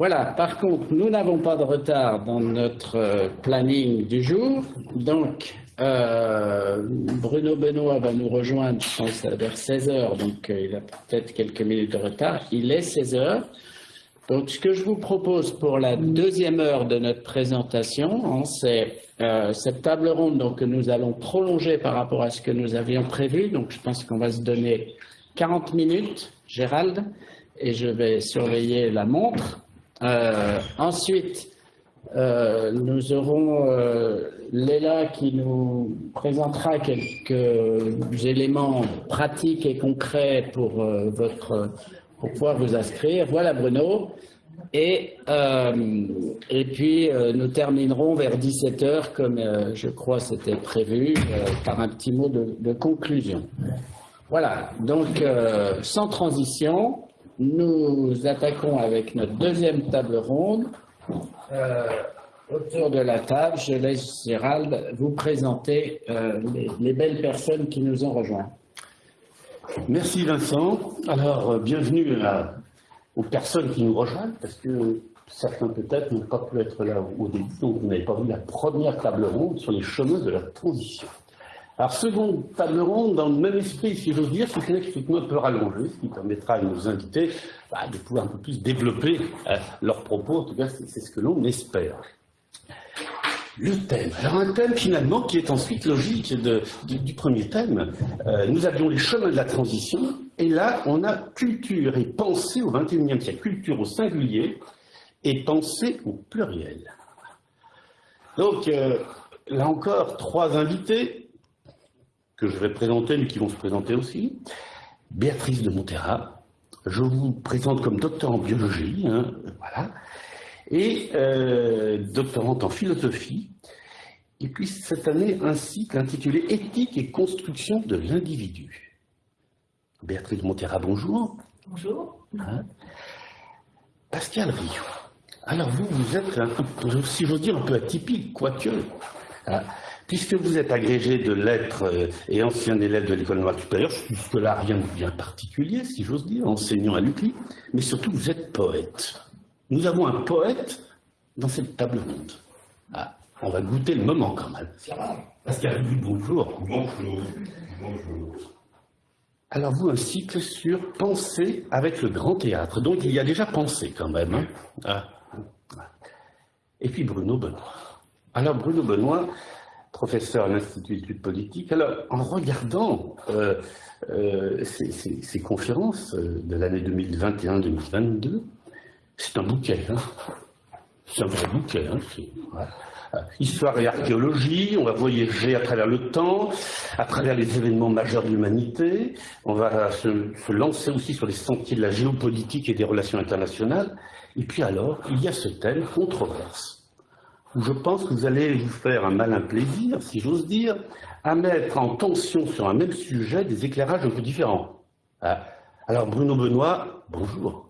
Voilà, par contre, nous n'avons pas de retard dans notre euh, planning du jour, donc euh, Bruno Benoît va nous rejoindre, je pense, vers 16h, donc euh, il a peut-être quelques minutes de retard. Il est 16h. Donc, ce que je vous propose pour la deuxième heure de notre présentation, hein, c'est cette table ronde donc, que nous allons prolonger par rapport à ce que nous avions prévu. Donc, je pense qu'on va se donner 40 minutes, Gérald, et je vais surveiller la montre. Ensuite, euh, nous aurons euh, Léla qui nous présentera quelques éléments pratiques et concrets pour, euh, votre, pour pouvoir vous inscrire. Voilà Bruno. Et, et puis nous terminerons vers 17h comme je crois c'était prévu par un petit mot de conclusion. Voilà, donc sans transition, nous attaquons avec notre deuxième table ronde. Euh, Autour de la table, je laisse Gérald vous présenter euh, les, les belles personnes qui nous ont rejoints. Merci Vincent. Alors, euh, bienvenue aux personnes qui nous rejoignent, parce que certains peut-être n'ont pas pu être là au début, donc vous n'avez pas vu la première table ronde sur les chemins de la transition. Alors, seconde table ronde, dans le même esprit, si j'ose dire, c'est effectivement un peu rallongé, ce qui permettra à nos invités bah, de pouvoir un peu plus développer euh, leurs propos, en tout cas, c'est ce que l'on espère. Le thème. Alors un thème finalement qui est ensuite logique du premier thème. Euh, nous avions les chemins de la transition et là on a culture et pensée au XXIe siècle. Culture au singulier et pensée au pluriel. Donc euh, là encore trois invités que je vais présenter mais qui vont se présenter aussi. Béatrice de Montera. Je vous présente comme docteur en biologie. hein, voilà et euh, doctorante en philosophie. Et puis cette année, un cycle intitulé Éthique et construction de l'individu. Béatrice Montera, bonjour. Bonjour. Hein. Pascal Rio. Alors vous, vous êtes, un peu, si j'ose dire, un peu atypique, quoique. hein, puisque vous êtes agrégé de lettres euh, et ancien élève de l'école normale supérieure, jusque-là rien de bien particulier, si j'ose dire, enseignant à l'UCLI, mais surtout vous êtes poète. Nous avons un poète dans cette table ronde. Ah, on va goûter le moment quand même. Pascal Rio, bonjour. Bonjour. Bonjour. Alors vous, un cycle sur penser avec le grand théâtre. Donc il y a déjà pensé quand même. hein. Ah. Et puis Bruno Benoît. Alors Bruno Benoît, professeur à l'Institut d'études politiques, alors en regardant euh, euh, ces, ces- ces conférences euh, de l'année 2021-2022, c'est un bouquet. hein. C'est un vrai bouquet. hein, Histoire et archéologie, on va voyager à travers le temps, à travers les événements majeurs de l'humanité, on va se, se lancer aussi sur les sentiers de la géopolitique et des relations internationales. Et puis alors, il y a ce thème, controverse, je pense que vous allez vous faire un malin plaisir, si j'ose dire, à mettre en tension sur un même sujet des éclairages un peu différents. Ah, Alors Bruno Benoît, bonjour.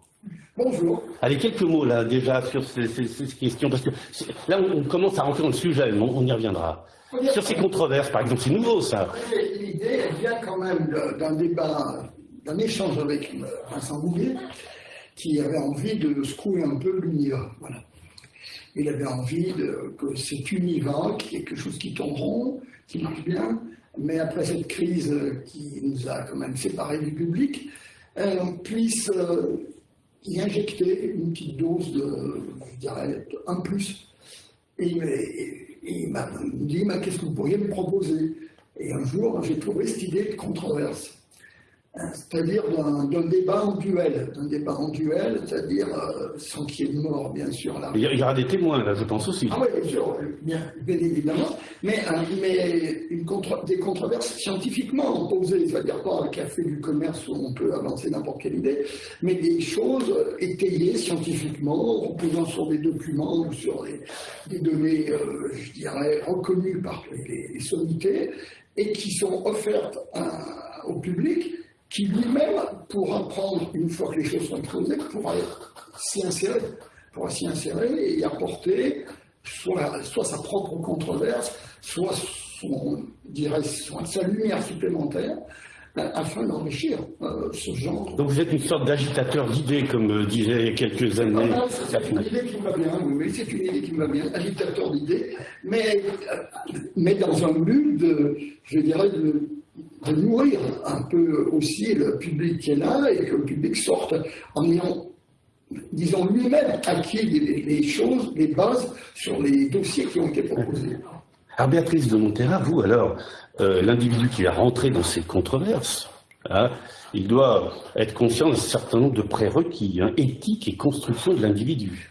Bonjour. Allez, quelques mots là déjà sur ces, ces- ces questions, parce que là on, on commence à rentrer dans le sujet, mais on, on y reviendra. Sur ces controverses, par exemple, c'est nouveau ça. L'idée, elle vient quand même d'un débat, d'un échange avec euh, Vincent Bouvier, qui avait envie de secouer un peu l'univers. Voilà. Il avait envie de, que cet est quelque chose qui tourne rond, qui marche bien, mais après cette crise euh, qui nous a quand même séparés du public, euh, on puisse euh, y injecter une petite dose de, je dirais, un plus. Et il m'a- dit, qu'est-ce que vous pourriez me proposer? Et un jour, j'ai trouvé cette idée de controverse. C'est-à-dire d'un d'un débat en duel, d'un débat en duel, c'est-à-dire euh, sans qu'il y ait de mort, bien sûr. Là. Il y, aura des témoins là, je pense aussi. Ah oui, bien sûr, bien, bien évidemment, mais, euh, mais une contre- des controverses scientifiquement posées, c'est-à-dire pas un café du commerce où on peut avancer n'importe quelle idée, mais des choses étayées scientifiquement, reposant sur des documents ou sur des, des données, euh, je dirais, reconnues par les, les sommités, et qui sont offertes à- au public, qui lui-même pourra prendre, une fois que les choses sont creusées, pourra s'y insérer, pourra s'y insérer et apporter soit, soit sa propre controverse, soit son, je dirais, soit sa lumière supplémentaire, euh, afin d'enrichir euh, ce genre. Donc vous êtes une sorte d'agitateur d'idées, comme euh, disait il y a quelques années. Ah non, c'est une idée qui me va bien, oui, c'est une idée qui me va bien, agitateur d'idées, mais, mais dans un but de, je dirais, de, de nourrir un peu aussi le public qui est là et que le public sorte en ayant, disons, lui-même acquis les, les choses, les bases sur les dossiers qui ont été proposés. Alors Béatrice de Montera, vous alors, euh, l'individu qui va rentrer dans ces controverses, hein, il doit être conscient d'un certain nombre de prérequis, hein, éthique et construction de l'individu.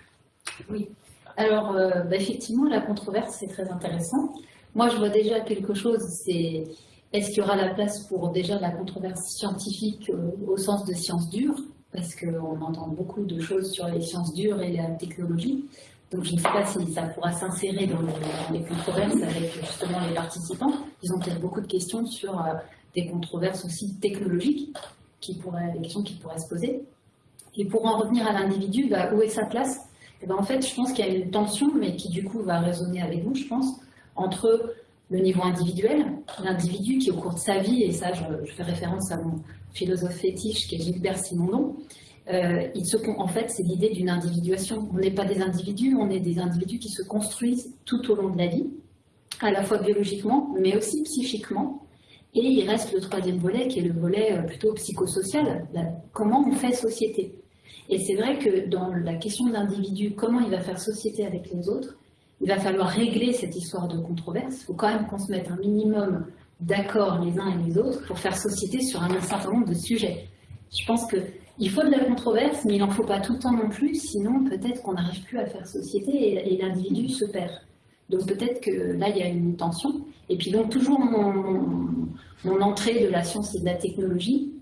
Oui. Alors, euh, bah, effectivement, la controverse, c'est très intéressant. Moi, je vois déjà quelque chose, c'est est-ce qu'il y aura la place pour déjà la controverse scientifique euh, au sens de sciences dures Parce qu'on entend beaucoup de choses sur les sciences dures et la technologie. Donc, je ne sais pas si ça pourra s'insérer dans, les- les controverses avec justement les participants. Ils ont peut-être beaucoup de questions sur euh, des controverses aussi technologiques, qui pourraient, des questions qui pourraient se poser. Et pour en revenir à l'individu, bah, où est sa place? Et ben, en fait, je pense qu'il y a une tension, mais qui du coup va résonner avec vous, je pense, entre le niveau individuel, l'individu qui au cours de sa vie, et ça je, fais référence à mon philosophe fétiche qui est Gilbert Simondon, euh, il se, en fait c'est l'idée d'une individuation. On n'est pas des individus, on est des individus qui se construisent tout au long de la vie, à la fois biologiquement, mais aussi psychiquement. Et il reste le troisième volet, qui est le volet euh, plutôt psychosocial, comment on fait société. Et c'est vrai que dans la question de l'individu, comment il va faire société avec les autres, il va falloir régler cette histoire de controverse. Il faut quand même qu'on se mette un minimum d'accord les uns et les autres pour faire société sur un certain nombre de sujets. Je pense qu'il faut de la controverse, mais il n'en faut pas tout le temps non plus, sinon peut-être qu'on n'arrive plus à faire société et, l'individu se perd. Donc peut-être que là, il y a une tension. Et puis donc toujours mon, mon entrée de la science et de la technologie,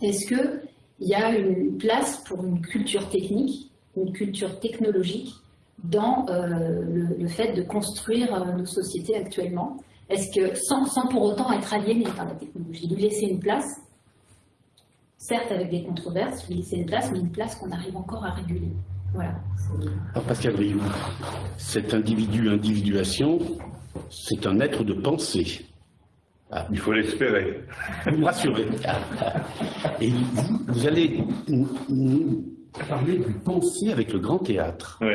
est-ce qu'il y a une place pour une culture technique, une culture technologique dans euh, le, fait de construire euh, nos sociétés actuellement Est-ce que, sans, sans, pour autant être aliéné par la technologie, lui laisser une place, certes avec des controverses, lui laisser une place, mais une place qu'on arrive encore à réguler voilà. Alors Pascal Rioux, cet individu-individuation, c'est un être de pensée. Ah. Il faut l'espérer. Vous me rassurez. Et vous, vous allez nous parler du penser avec le grand théâtre. Oui.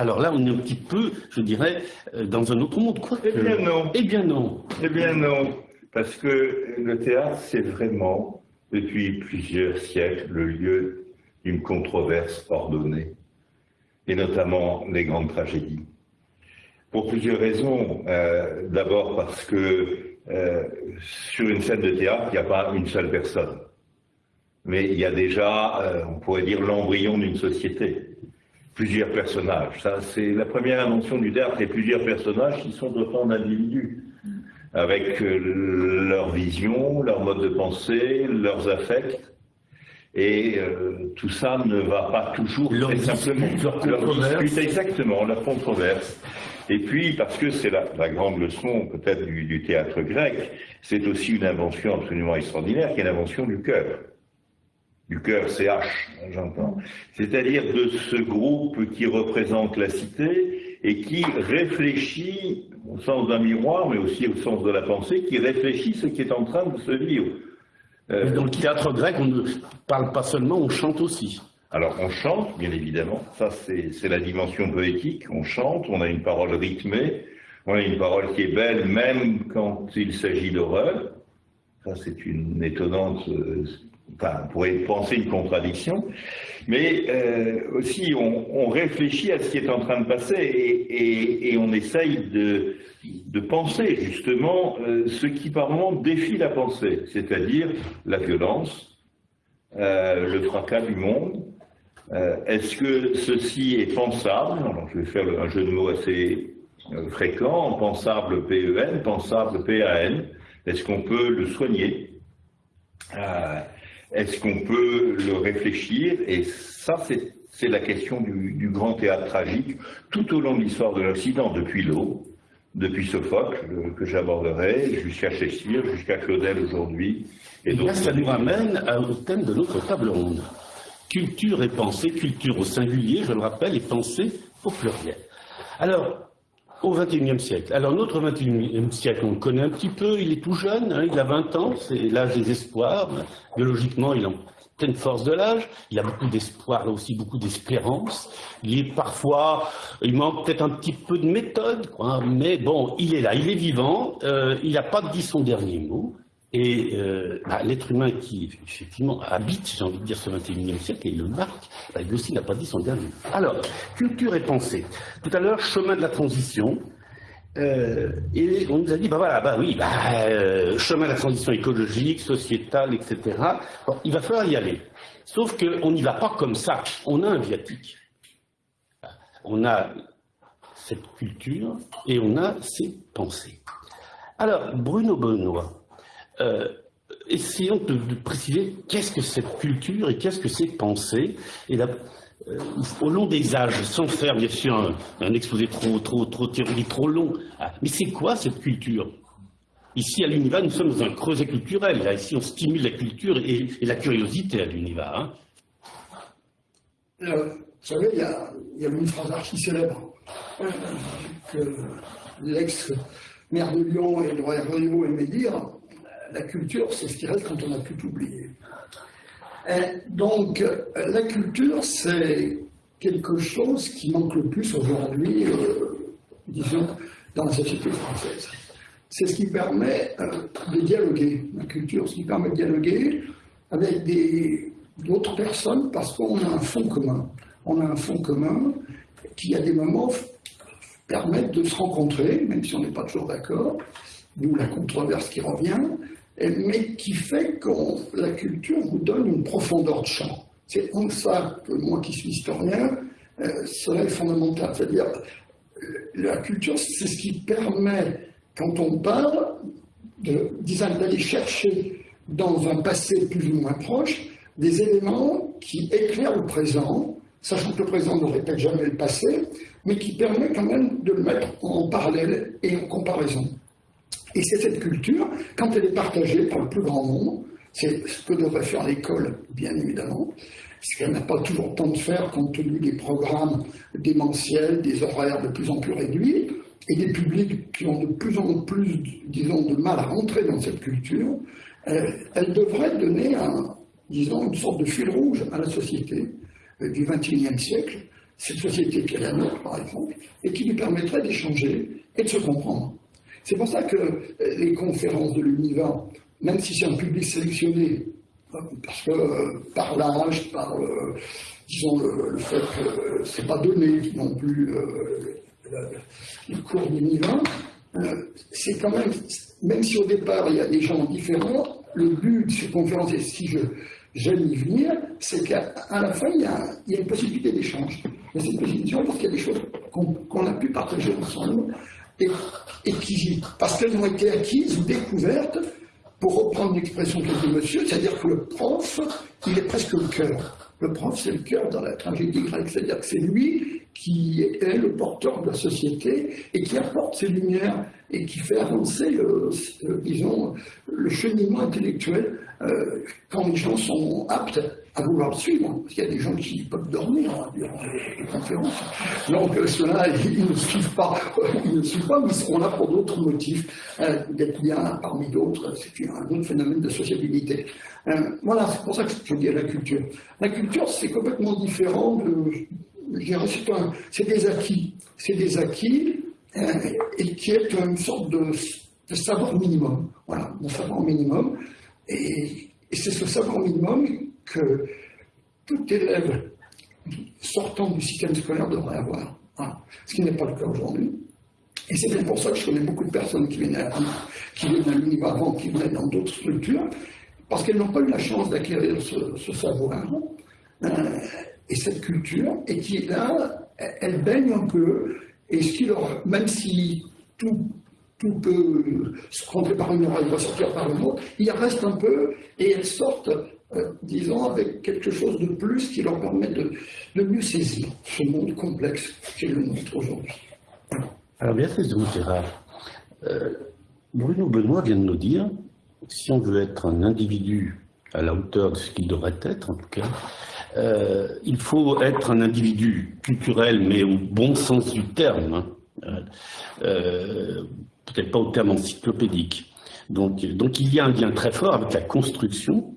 Alors là, on est un petit peu, je dirais, euh, dans un autre monde. Quoi eh bien non. Eh bien non. Eh bien non. Parce que le théâtre, c'est vraiment, depuis plusieurs siècles, le lieu d'une controverse ordonnée, et notamment les grandes tragédies. Pour plusieurs raisons. Euh, d'abord parce que euh, sur une scène de théâtre, il n'y a pas une seule personne. Mais il y a déjà, on pourrait dire, l'embryon d'une société plusieurs personnages. Ça, c'est la première invention du théâtre, et plusieurs personnages qui sont autant d'individus, avec euh, leur vision, leur mode de pensée, leurs affects. Et euh, tout ça ne va pas toujours leur très simplement. Leur, leur exactement, leur controverse. Et puis, parce que c'est la, la, grande leçon peut-être du, du, théâtre grec, c'est aussi une invention absolument extraordinaire, qui est l'invention du cœur du cœur CH, j'entends, c'est-à-dire de ce groupe qui représente la cité et qui réfléchit au sens d'un miroir, mais aussi au sens de la pensée, qui réfléchit ce qui est en train de se vivre. Euh, dans le théâtre grec, on ne parle pas seulement, on chante aussi. Alors on chante, bien évidemment, ça c'est la dimension poétique, on chante, on a une parole rythmée, on a une parole qui est belle même quand il s'agit d'horreur. Ça c'est une étonnante euh, on pourrait penser une contradiction, mais euh, aussi on, réfléchit à ce qui est en train de passer et, on essaye de, penser justement euh, ce qui par moment défie la pensée, c'est-à-dire la violence, euh, le fracas du monde. Est-ce que ceci est pensable? Je vais faire un jeu de mots assez fréquent, pensable PEN, pensable PAN. Est-ce qu'on peut le soigner? Est-ce qu'on peut le réfléchir? Et ça, c'est la question du, grand théâtre tragique tout au long de l'histoire de l'Occident, depuis l'eau, depuis Sophocle, que j'aborderai, jusqu'à Shakespeare, jusqu'à Claudel aujourd'hui. Et donc, ça nous ramène au thème de notre table ronde. Culture et pensée, culture au singulier, je le rappelle, et pensée au pluriel. Alors, au XXIe siècle. Alors notre XXIe siècle, on le connaît un petit peu, il est tout jeune, hein, il a 20 ans, c'est l'âge des espoirs. Biologiquement, il en pleine force de l'âge, il a beaucoup d'espoir, là aussi beaucoup d'espérance. Il est parfois, il manque peut-être un petit peu de méthode, quoi, mais bon, il est là, il est vivant, euh, il n'a pas dit son dernier mot. Et euh, bah, l'être humain qui, effectivement, habite, j'ai envie de dire, ce 21e siècle, et il le marque, bah, aussi n'a pas dit son dernier. Alors, culture et pensée. Tout à l'heure, chemin de la transition. Euh, et on nous a dit, bah voilà, bah oui, bah, euh, chemin de la transition écologique, sociétale, etc. il va falloir y aller. Sauf qu'on n'y va pas comme ça. On a un viatique. On a cette culture et on a ces pensées. Alors, Bruno Benoît, euh, essayons de, préciser qu'est-ce que cette culture et qu'est-ce que cette pensée. Et euh, au long des âges, sans faire bien sûr un, exposé trop, trop, trop théorique, trop long, ah, mais c'est quoi cette culture? Ici, à l'UNIVA, nous sommes dans un creuset culturel. Là, ici, on stimule la culture et, la curiosité à l'UNIVA. Hein. savez, il y a, il y a une phrase archi célèbre que l'ex-maire de Lyon Edouard Renaud aimait dire la culture, c'est ce qui reste quand on a tout oublié. donc, la culture, c'est quelque chose qui manque le plus aujourd'hui, euh, disons, dans la société française. C'est ce qui permet euh, de dialoguer, la culture, ce qui permet de dialoguer avec d'autres personnes parce qu'on a un fond commun. On a un fond commun qui, à des moments, permettent de se rencontrer, même si on n'est pas toujours d'accord, d'où la controverse qui revient, mais qui fait que la culture vous donne une profondeur de champ. C'est comme ça que moi qui suis historien, euh, cela est fondamental. C'est-à-dire, euh, la culture, c'est ce qui permet, quand on parle, d'aller chercher dans un passé plus ou moins proche des éléments qui éclairent le présent, sachant que le présent ne répète jamais le passé, mais qui permet quand même de le mettre en parallèle et en comparaison. Et c'est cette culture, quand elle est partagée par le plus grand nombre, c'est ce que devrait faire l'école, bien évidemment, ce qu'elle n'a pas toujours le temps de faire compte tenu des programmes démentiels, des horaires de plus en plus réduits, et des publics qui ont de plus en plus, disons, de mal à rentrer dans cette culture, euh, elle, devrait donner, disons, une sorte de fil rouge à la société euh, du XXIe siècle, cette société qui est la nôtre, par exemple, et qui lui permettrait d'échanger et de se comprendre. C'est pour ça que euh, les conférences de l'UNIVA, même si c'est un public sélectionné, parce que euh, par l'âge, par euh, disons le, fait que c'est pas donné non plus le cours d'UNIVA, c'est quand même, même si au départ il y a des gens différents, le but de ces conférences, et si je, j'aime y venir, c'est qu'à la fin, il y, a, il y a une possibilité d'échange. Il y a cette possibilité parce qu'il y a des choses qu'on a pu partager ensemble et, et qui, parce qu'elles ont été acquises ou découvertes, pour reprendre l'expression dit monsieur, c'est-à-dire que le prof, il est presque le cœur. Le prof, c'est le cœur dans la tragédie grecque, c'est-à-dire que c'est lui qui est le porteur de la société et qui apporte ses lumières et qui fait avancer, le, disons, le cheminement intellectuel euh, quand les gens sont aptes à vouloir le suivre. Parce qu'il y a des gens qui peuvent dormir hein, durant les, conférences. Donc euh, ceux-là, ils ne suivent pas, ils ne suivent pas, mais ils seront là pour d'autres motifs, euh, d'être bien parmi d'autres. C'est un autre phénomène de sociabilité. voilà, c'est pour ça que je dis la culture. La culture, c'est complètement différent de c'est des acquis. C'est des acquis euh, et qui est une sorte de, savoir minimum. Voilà, mon savoir minimum. Et, c'est ce savoir minimum que tout élève sortant du système scolaire devrait avoir. Ce qui n'est pas le cas aujourd'hui. Et c'est bien pour ça que je connais beaucoup de personnes qui viennent à, qui avant, qui viennent dans d'autres structures, parce qu'elles n'ont pas eu la chance d'acquérir ce, savoir. Euh, et cette culture, et qui là, elle baigne un peu, et même si tout, tout peut se rentrer par une oreille, sortir par une autre, il reste un peu, et elles sortent, euh, disons, avec quelque chose de plus qui leur permet de, de mieux saisir ce monde complexe qui est le nôtre aujourd'hui. Alors, bien fait, Gérard. Euh, Bruno Benoît vient de nous dire, si on veut être un individu à la hauteur de ce qu'il devrait être, en tout cas, euh, il faut être un individu culturel, mais au bon sens du terme, hein. euh, euh, peut-être pas au terme encyclopédique. Donc, donc il y a un lien très fort avec la construction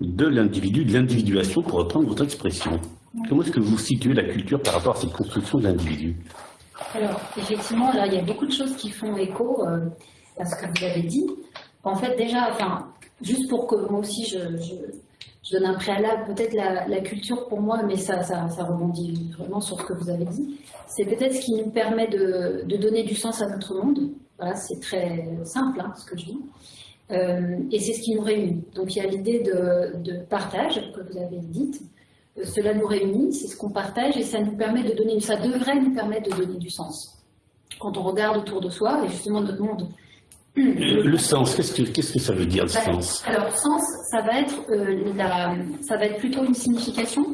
de l'individu, de l'individuation, pour reprendre votre expression. Comment est-ce que vous situez la culture par rapport à cette construction de l'individu? Alors, effectivement, là, il y a beaucoup de choses qui font écho à ce que vous avez dit. En fait, déjà, enfin, juste pour que moi aussi je, je donne un préalable, peut-être la, culture pour moi, mais ça, ça, rebondit vraiment sur ce que vous avez dit. C'est peut-être ce qui nous permet de, donner du sens à notre monde. Voilà, c'est très simple hein, ce que je dis. Euh, et c'est ce qui nous réunit. Donc il y a l'idée de, partage que vous avez dit. Euh, cela nous réunit, c'est ce qu'on partage et ça nous permet de donner, ça devrait nous permettre de donner du sens. Quand on regarde autour de soi, et justement notre monde le sens, qu'est-ce que, qu'est-ce que ça veut dire le bah, sens Alors sens, ça va être euh, la, ça va être plutôt une signification,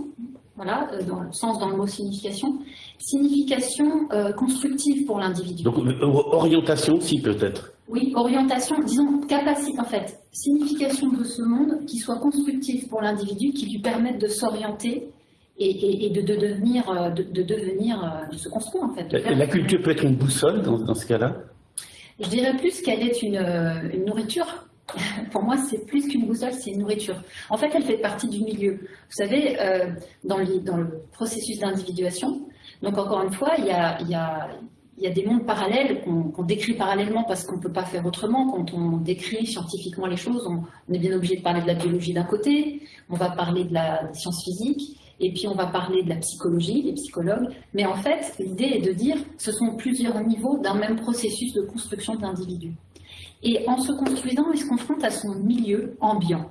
voilà, euh, dans le sens dans le mot signification, signification euh, constructive pour l'individu. Donc orientation aussi peut-être. Oui, orientation, disons capacité en fait, signification de ce monde qui soit constructive pour l'individu, qui lui permette de s'orienter et, de, devenir, de, devenir, de se construire en fait. La, culture peut être une boussole dans, ce cas-là Je dirais plus qu'elle est une, une nourriture pour moi, c'est plus qu'une boussole, c'est une nourriture. En fait, elle fait partie du milieu. Vous savez, euh, dans, le, dans, le, processus d'individuation, donc encore une fois, il y a, y a, y a des mondes parallèles qu'on décrit parallèlement parce qu'on ne peut pas faire autrement. Quand on décrit scientifiquement les choses, on, est bien obligé de parler de la biologie d'un côté, on va parler de la des sciences physiques, et puis on va parler de la psychologie, des psychologues. Mais en fait, l'idée est de dire ce sont plusieurs niveaux d'un même processus de construction de l'individu. Et en se construisant, il se confronte à son milieu ambiant.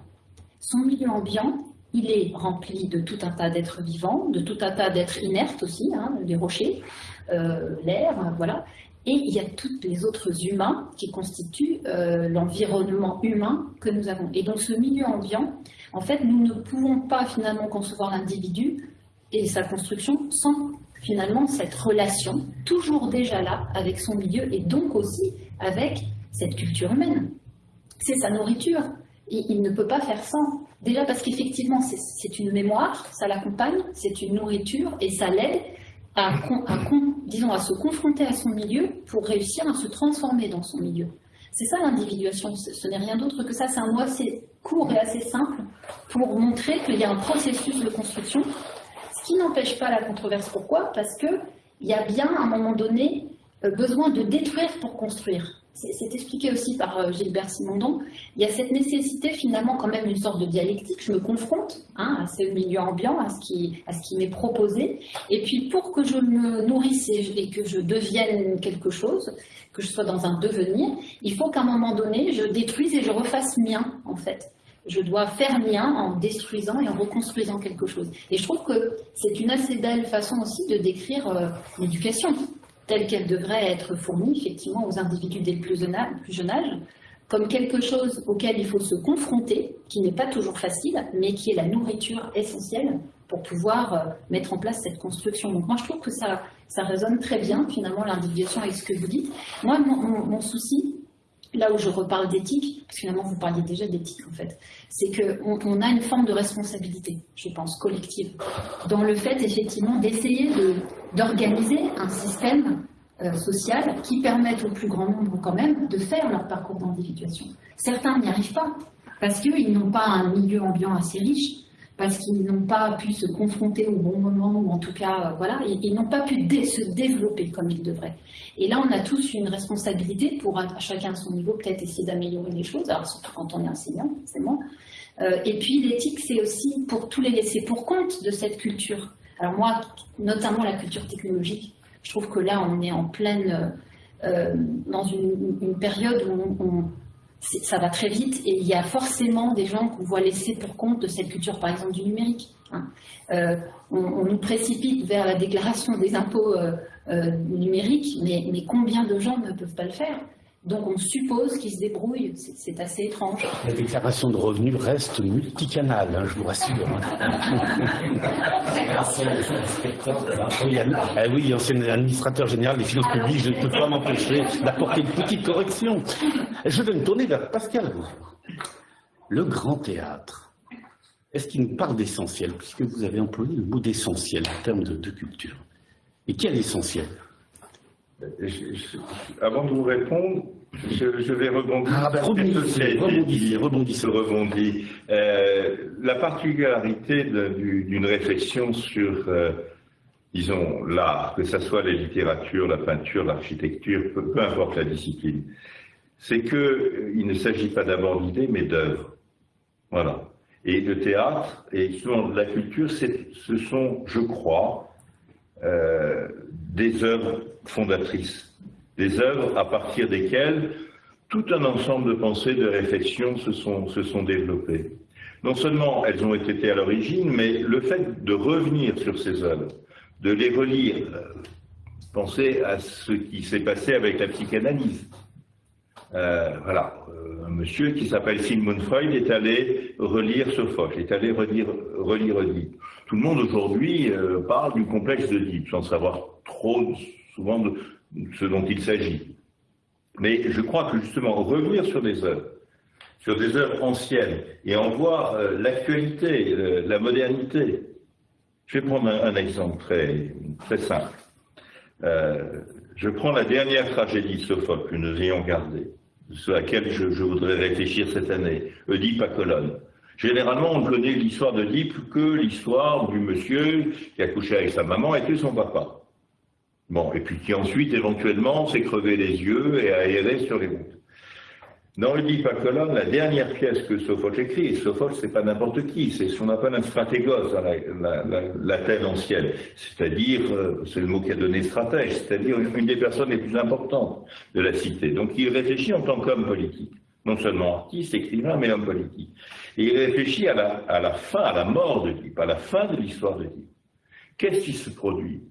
Son milieu ambiant, il est rempli de tout un tas d'êtres vivants, de tout un tas d'êtres inertes aussi, hein, les rochers, euh, l'air, voilà. Et il y a tous les autres humains qui constituent euh, l'environnement humain que nous avons. Et donc ce milieu ambiant, en fait, nous ne pouvons pas finalement concevoir l'individu et sa construction sans finalement cette relation toujours déjà là avec son milieu et donc aussi avec cette culture humaine. C'est sa nourriture. Et il ne peut pas faire sans. Déjà parce qu'effectivement, c'est une mémoire, ça l'accompagne, c'est une nourriture et ça l'aide à, à se confronter à son milieu pour réussir à se transformer dans son milieu. C'est ça l'individuation, ce n'est rien d'autre que ça, c'est un mot assez court et assez simple pour montrer qu'il y a un processus de construction, ce qui n'empêche pas la controverse. Pourquoi? Parce qu'il y a bien à un moment donné euh, besoin de détruire pour construire c'est expliqué aussi par euh, Gilbert Simondon, il y a cette nécessité finalement quand même une sorte de dialectique, je me confronte hein, à ce milieu ambiant, à ce qui, m'est proposé, et puis pour que je me nourrisse et que je devienne quelque chose, que je sois dans un devenir, il faut qu'à un moment donné, je détruise et je refasse mien en fait. Je dois faire mien en détruisant et en reconstruisant quelque chose. Et je trouve que c'est une assez belle façon aussi de décrire euh, l'éducation telle qu'elle devrait être fournie effectivement aux individus dès le plus jeune âge, comme quelque chose auquel il faut se confronter, qui n'est pas toujours facile, mais qui est la nourriture essentielle pour pouvoir euh, mettre en place cette construction. Donc moi je trouve que ça, ça résonne très bien finalement l'individuation avec ce que vous dites. Moi mon, souci, là où je reparle d'éthique, parce que finalement vous parliez déjà d'éthique en fait, c'est qu'on on a une forme de responsabilité, je pense, collective, dans le fait effectivement d'essayer d'organiser un système euh, social qui permette au plus grand nombre quand même de faire leur parcours d'individuation. Certains n'y arrivent pas, parce qu'ils n'ont pas un milieu ambiant assez riche, parce qu'ils n'ont pas pu se confronter au bon moment, ou en tout cas, euh, voilà, ils, n'ont pas pu se développer comme ils devraient. Et là, on a tous une responsabilité pour, à, chacun à son niveau, peut-être essayer d'améliorer les choses, alors surtout quand on est enseignant, forcément. Euh, et puis, l'éthique, c'est aussi pour tous les laisser pour compte de cette culture. Alors moi, notamment la culture technologique, je trouve que là, on est en pleine, euh, dans une, période où on ça va très vite et il y a forcément des gens qu'on voit laisser pour compte de cette culture, par exemple, du numérique. Hein. Euh, on, nous précipite vers la déclaration des impôts euh, euh, numériques, mais, mais combien de gens ne peuvent pas le faire? Donc on suppose qu'ils se débrouillent, c'est assez étrange. La déclaration de revenus reste multicanale, hein, je vous rassure. ah oui, ancien administrateur général des finances publiques, je ne peux pas m'empêcher d'apporter une petite correction. Je vais me tourner vers Pascal. Le grand théâtre, est-ce qu'il nous parle d'essentiel? Puisque vous avez employé le mot d'essentiel en termes de, de culture. Et quel essentiel? Avant de vous répondre, je, vais rebondir ah, ben, rebondissez, rebondit. Euh, la particularité d'une réflexion sur, euh, disons, l'art, que ce soit la littérature, la peinture, l'architecture, peu, importe la discipline, c'est qu'il euh, ne s'agit pas d'abord d'idées, mais d'œuvres. Voilà. Et le théâtre et souvent la culture, ce sont, je crois, des œuvres fondatrices, des œuvres à partir desquelles tout un ensemble de pensées, de réflexions se sont, se sont développées. Non seulement elles ont été à l'origine, mais le fait de revenir sur ces œuvres, de les relire, euh, pensez à ce qui s'est passé avec la psychanalyse. Euh, voilà, euh, un monsieur qui s'appelle Sigmund Freud est allé relire Sophocle, est allé relire, relire Oedipe. Tout le monde aujourd'hui parle du complexe d'Oedipe, sans savoir trop souvent de ce dont il s'agit. Mais je crois que justement, revenir sur des œuvres, sur des œuvres anciennes, et en voir euh, l'actualité, la modernité, Je vais prendre un, exemple très, très simple. Euh, je prends la dernière tragédie de Sophocle que nous ayons gardée, sur laquelle je, voudrais réfléchir cette année, Oedipe à Colonne. Généralement, on ne connaît l'histoire d'Oedipe que l'histoire du monsieur qui a couché avec sa maman et que son papa. Bon, et puis qui ensuite, éventuellement, s'est crevé les yeux et a erré sur les routes. Dans le à Colonne, la dernière pièce que Sophocle écrit, et Sophocle, c'est pas n'importe qui, c'est ce qu'on appelle un stratégos dans la, la, ancienne, c'est-à-dire, euh, c'est le mot qui a donné stratège, c'est-à-dire une des personnes les plus importantes de la cité. Donc il réfléchit en tant qu'homme politique, non seulement artiste, écrivain, mais homme politique. Et il réfléchit à la, à la fin, à la mort de Type, à la fin de l'histoire de Type. Qu'est-ce qui se produit?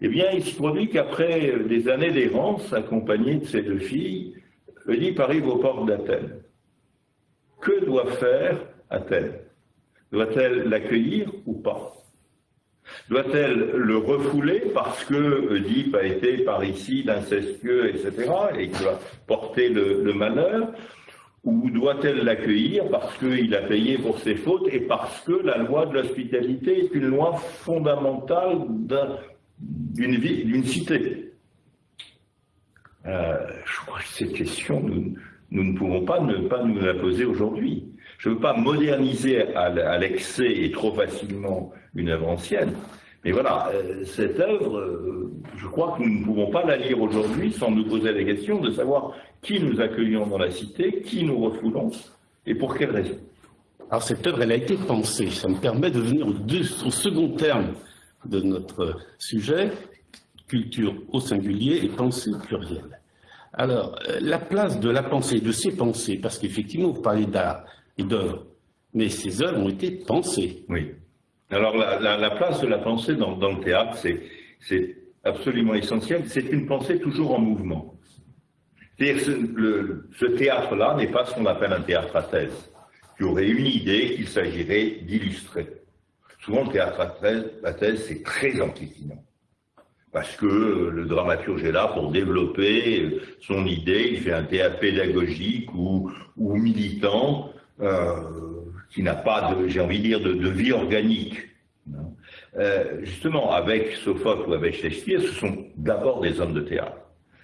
Eh bien, il se produit qu'après des années d'errance, accompagné de ses deux filles, Oedipe arrive aux portes d'Athènes. Que doit faire Athènes? Doit-elle l'accueillir ou pas? Doit-elle le refouler parce que Oedipe a été par ici l'incestueux, etc., et qu'il doit porter le, malheur? Ou doit-elle l'accueillir parce qu'il a payé pour ses fautes et parce que la loi de l'hospitalité est une loi fondamentale d'une d'une cité euh, je crois que cette question, nous, ne pouvons pas ne pas nous la poser aujourd'hui. Je ne veux pas moderniser à l'excès et trop facilement une œuvre ancienne, mais voilà, euh, cette œuvre, euh, je crois que nous ne pouvons pas la lire aujourd'hui sans nous poser la question de savoir qui nous accueillons dans la cité, qui nous refoulons et pour quelles raisons. Alors cette œuvre, elle a été pensée. Ça me permet de venir au, second terme de notre sujet, culture au singulier et pensée plurielle. Alors, euh, la place de la pensée, de ces pensées, parce qu'effectivement, vous parlez d'art et d'œuvres, mais ces œuvres ont été pensées. Oui. Alors, la, place de la pensée dans, le théâtre, c'est absolument essentiel. C'est une pensée toujours en mouvement. C'est-à-dire que ce théâtre-là n'est pas ce qu'on appelle un théâtre à thèse, qui aurait une idée qu'il s'agirait d'illustrer. Souvent, le théâtre à thèse, c'est très antiquinant parce que le dramaturge est là pour développer son idée, il fait un théâtre pédagogique ou, militant euh, qui n'a pas, j'ai envie de dire, de, vie organique. Euh, justement, avec Sophocle ou avec Shakespeare, ce sont d'abord des hommes de théâtre.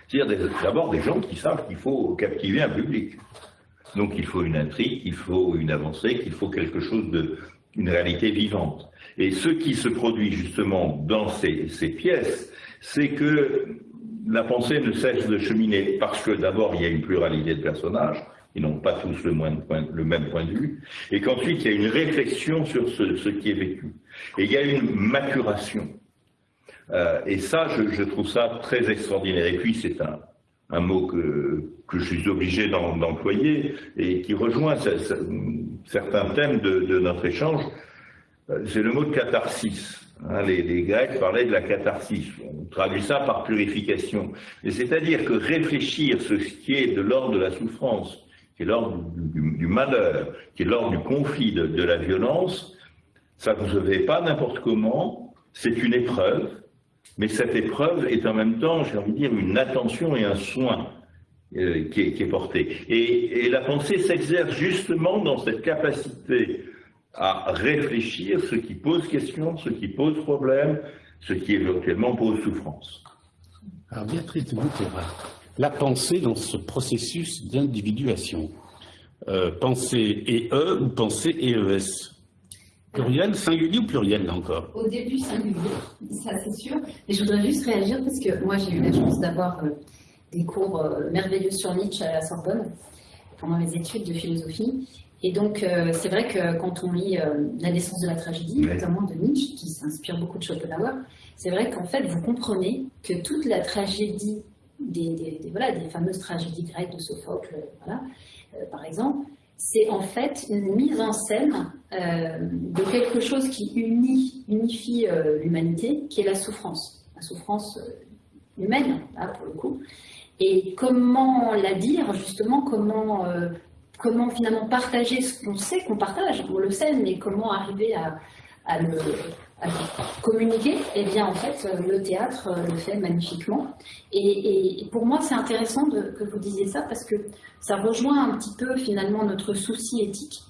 C'est-à-dire d'abord des gens qui savent qu'il faut captiver un public. Donc il faut une intrigue, il faut une avancée, qu'il faut quelque chose de, une réalité vivante. Et ce qui se produit justement dans ces, ces pièces, c'est que la pensée ne cesse de cheminer parce que d'abord il y a une pluralité de personnages, ils n'ont pas tous le, même point de vue, et qu'ensuite il y a une réflexion sur ce, qui est vécu. Et il y a une maturation. Euh, et ça, je, trouve ça très extraordinaire. Et puis c'est un, mot que, je suis obligé d'employer et qui rejoint certains thèmes de notre échange, c'est le mot de catharsis. Hein, les, Grecs parlaient de la catharsis. On traduit ça par purification. C'est-à-dire que réfléchir ce qui est de l'ordre de la souffrance, qui est l'ordre du, malheur, qui est l'ordre du conflit, de, la violence, ça ne se fait pas n'importe comment, c'est une épreuve, mais cette épreuve est en même temps, j'ai envie de dire, une attention et un soin euh, qui, est, porté. Et la pensée s'exerce justement dans cette capacité à réfléchir ce qui pose question, ce qui pose problème, ce qui éventuellement pose souffrance. Alors Béatrice de la pensée dans ce processus d'individuation, euh, pensée et E ou pensée et ES Pluriel, singulier ou pluriel là encore? Au début singulier, ça c'est sûr. Mais je voudrais juste réagir parce que moi j'ai eu la chance d'avoir euh, des cours euh, merveilleux sur Nietzsche à la Sorbonne pendant mes études de philosophie. Et donc, euh, c'est vrai que quand on lit euh, La naissance de la tragédie, notamment de Nietzsche, qui s'inspire beaucoup de Schopenhauer, c'est vrai qu'en fait, vous comprenez que toute la tragédie, des, voilà, des fameuses tragédies grecques de Sophocle, voilà, euh, par exemple, c'est en fait une mise en scène de quelque chose qui unit, unifie l'humanité, qui est la souffrance, la souffrance humaine, là, pour le coup. Et comment la dire, justement, comment comment finalement partager ce qu'on sait qu'on partage, on le sait, mais comment arriver à, le, communiquer, eh bien en fait le théâtre le fait magnifiquement. Et, pour moi c'est intéressant que vous disiez ça parce que ça rejoint un petit peu finalement notre souci éthique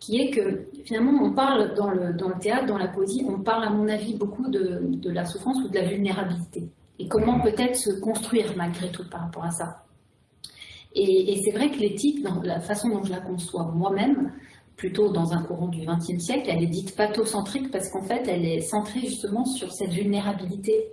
qui est que finalement on parle dans le, dans le théâtre, dans la poésie, on parle à mon avis beaucoup de, de la souffrance ou de la vulnérabilité. Et comment peut-être se construire malgré tout par rapport à ça? Et, et c'est vrai que l'éthique, dans la façon dont je la conçois moi-même, plutôt dans un courant du XXe siècle, elle est dite pathocentrique parce qu'en fait elle est centrée justement sur cette vulnérabilité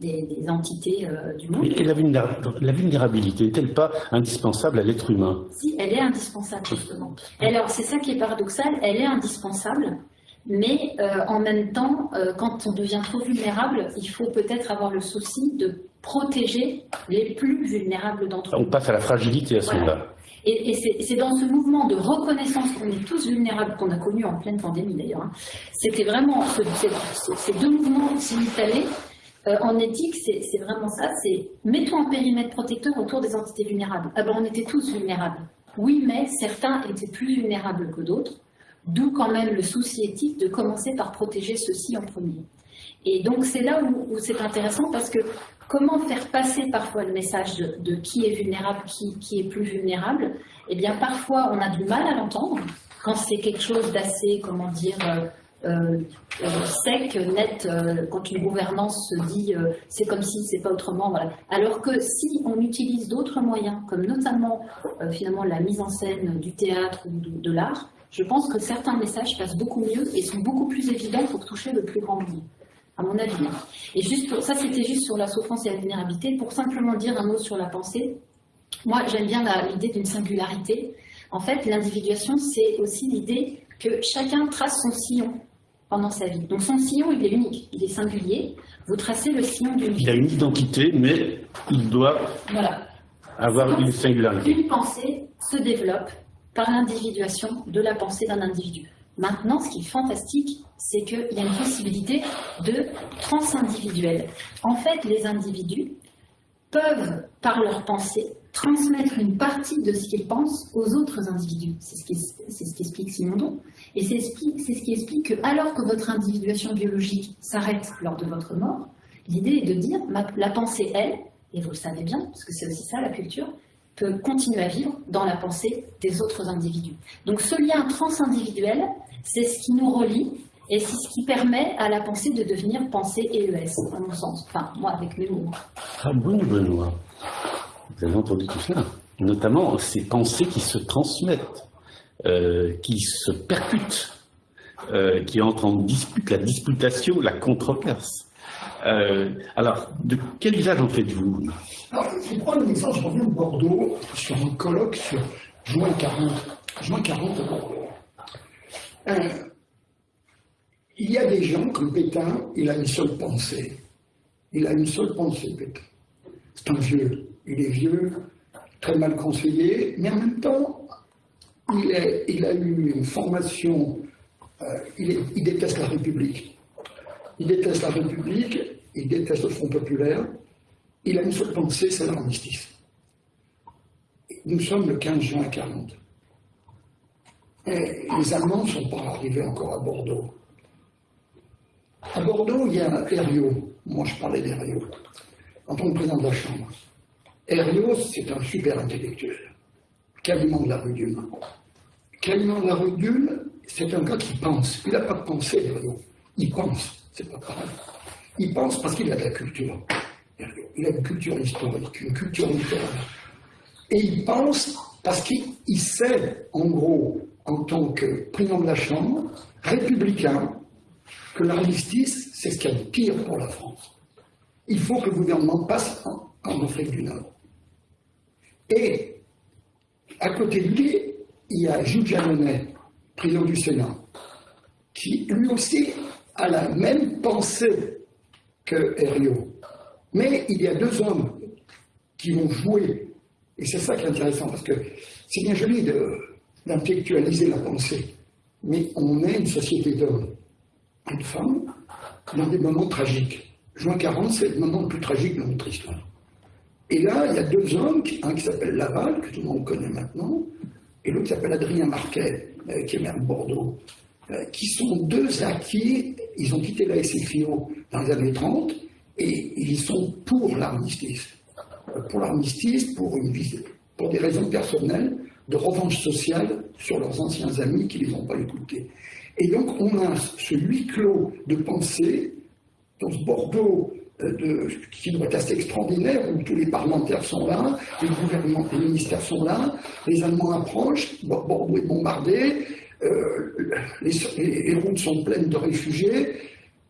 des, des entités euh, du monde. Et la, vulnéra- la vulnérabilité n'est-elle pas indispensable à l'être humain? Si, elle est indispensable, justement. Et alors, c'est ça qui est paradoxal, elle est indispensable, mais euh, en même temps, euh, quand on devient trop vulnérable, il faut peut-être avoir le souci de protéger les plus vulnérables d'entre On nous. passe à la fragilité à ce moment-là. Et, et c'est- dans ce mouvement de reconnaissance qu'on est tous vulnérables, qu'on a connu en pleine pandémie d'ailleurs, hein. c'était vraiment ce- ce- ce- ces deux mouvements simultanés. Euh, en éthique, c'est c'est vraiment ça, c'est mettons un périmètre protecteur autour des entités vulnérables. Ah ben, on était tous vulnérables. Oui, mais certains étaient plus vulnérables que d'autres, d'où quand même le souci éthique de commencer par protéger ceux-ci en premier. Et donc c'est là où, c'est intéressant parce que comment faire passer parfois le message de, qui est vulnérable, qui, qui est plus vulnérable, eh bien parfois on a du mal à l'entendre quand c'est quelque chose d'assez, comment dire, euh, euh, euh, sec, net, quand une gouvernance se dit c'est comme si, c'est pas autrement. Alors que si on utilise d'autres moyens, comme notamment finalement la mise en scène du théâtre ou de l'art, je pense que certains messages passent beaucoup mieux et sont beaucoup plus évidents pour toucher le plus grand nombre à mon avis. Et juste pour, ça, c'était juste sur la souffrance et la vulnérabilité. Pour simplement dire un mot sur la pensée, moi, j'aime bien l'idée d'une singularité. En fait, l'individuation, c'est aussi l'idée que chacun trace son sillon pendant sa vie. Donc son sillon, il est unique, il est singulier. Vous tracez le sillon d'une vie. Il a une identité, mais il doit Voilà. avoir une singularité. Une pensée se développe par l'individuation de la pensée d'un individu. Maintenant, ce qui est fantastique, c'est qu'il y a une possibilité de transindividuel. En fait, les individus peuvent, par leur pensée, transmettre une partie de ce qu'ils pensent aux autres individus. C'est ce c'est ce qu'explique Simondon. Et c'est ce qui explique que, alors que votre individuation biologique s'arrête lors de votre mort, l'idée est de dire, la pensée, elle, et vous le savez bien, parce que c'est aussi ça la culture, peut continuer à vivre dans la pensée des autres individus. Donc ce lien transindividuel, c'est ce qui nous relie et c'est ce qui permet à la pensée de devenir pensée EES, à mon sens. Enfin, moi, avec mes mots. Ah bon, Benoît Vous avez entendu tout cela Notamment ces pensées qui se transmettent, euh, qui se percutent, euh, qui entrent en dispute, la disputation, la controverse. Euh, alors, de quel usage en faites-vous Alors, je vais prendre un exemple, je reviens de Bordeaux sur un colloque sur juin 40. Juin 40 à Bordeaux. Euh, il y a des gens comme Pétain, il a une seule pensée. Il a une seule pensée, Pétain. C'est un vieux. Il est vieux, très mal conseillé, mais en même temps, il, est- il a eu une formation, euh, il, est- il déteste la République. Il déteste la République, il déteste le Front populaire, il a une seule pensée, c'est l'armistice. Nous sommes le 15 juin 40. Et les Allemands ne sont pas arrivés encore à Bordeaux. À Bordeaux, il y a Herriot. Moi, je parlais d'Herriot en tant que président de la Chambre. Herriot, c'est un super intellectuel, quasiment de la rue d'Ulm. Quasiment de la rue d'Ulm, c'est un gars qui pense. Il n'a pas de pensée, Herriot. Il pense, c'est pas pareil. Il pense parce qu'il a de la culture. Il a une culture historique, une culture littéraire. Et il pense parce qu'il il sait, en gros, en tant que président de la Chambre, républicain, que l'armistice, c'est ce qu'il y a de pire pour la France. Il faut que le gouvernement passe en, en Afrique du Nord. Et à côté de lui, il y a Jules Janonnet, président du Sénat, qui lui aussi a la même pensée que Herriot. Mais il y a deux hommes qui vont jouer, et c'est ça qui est intéressant, parce que c'est bien joli d'intellectualiser la pensée, mais on est une société d'hommes et de femmes dans des moments tragiques. Juin 40, c'est le moment le plus tragique de notre histoire. Et là, il y a deux hommes, un qui s'appelle Laval, que tout le monde connaît maintenant, et l'autre qui s'appelle Adrien Marquet, euh, qui est maire de Bordeaux, qui sont deux acquis, ils ont quitté la SFIO dans les années 30, et ils sont pour l'armistice. Euh, Pour l'armistice, pour, pour des raisons personnelles, de revanche sociale sur leurs anciens amis qui ne les ont pas écoutés. Et donc, on a ce huis clos de pensée dans ce Bordeaux euh, qui doit être assez extraordinaire, où tous les parlementaires sont là, les gouvernements, les ministères sont là, les Allemands approchent, Bordeaux est bombardé, euh, les, routes sont pleines de réfugiés,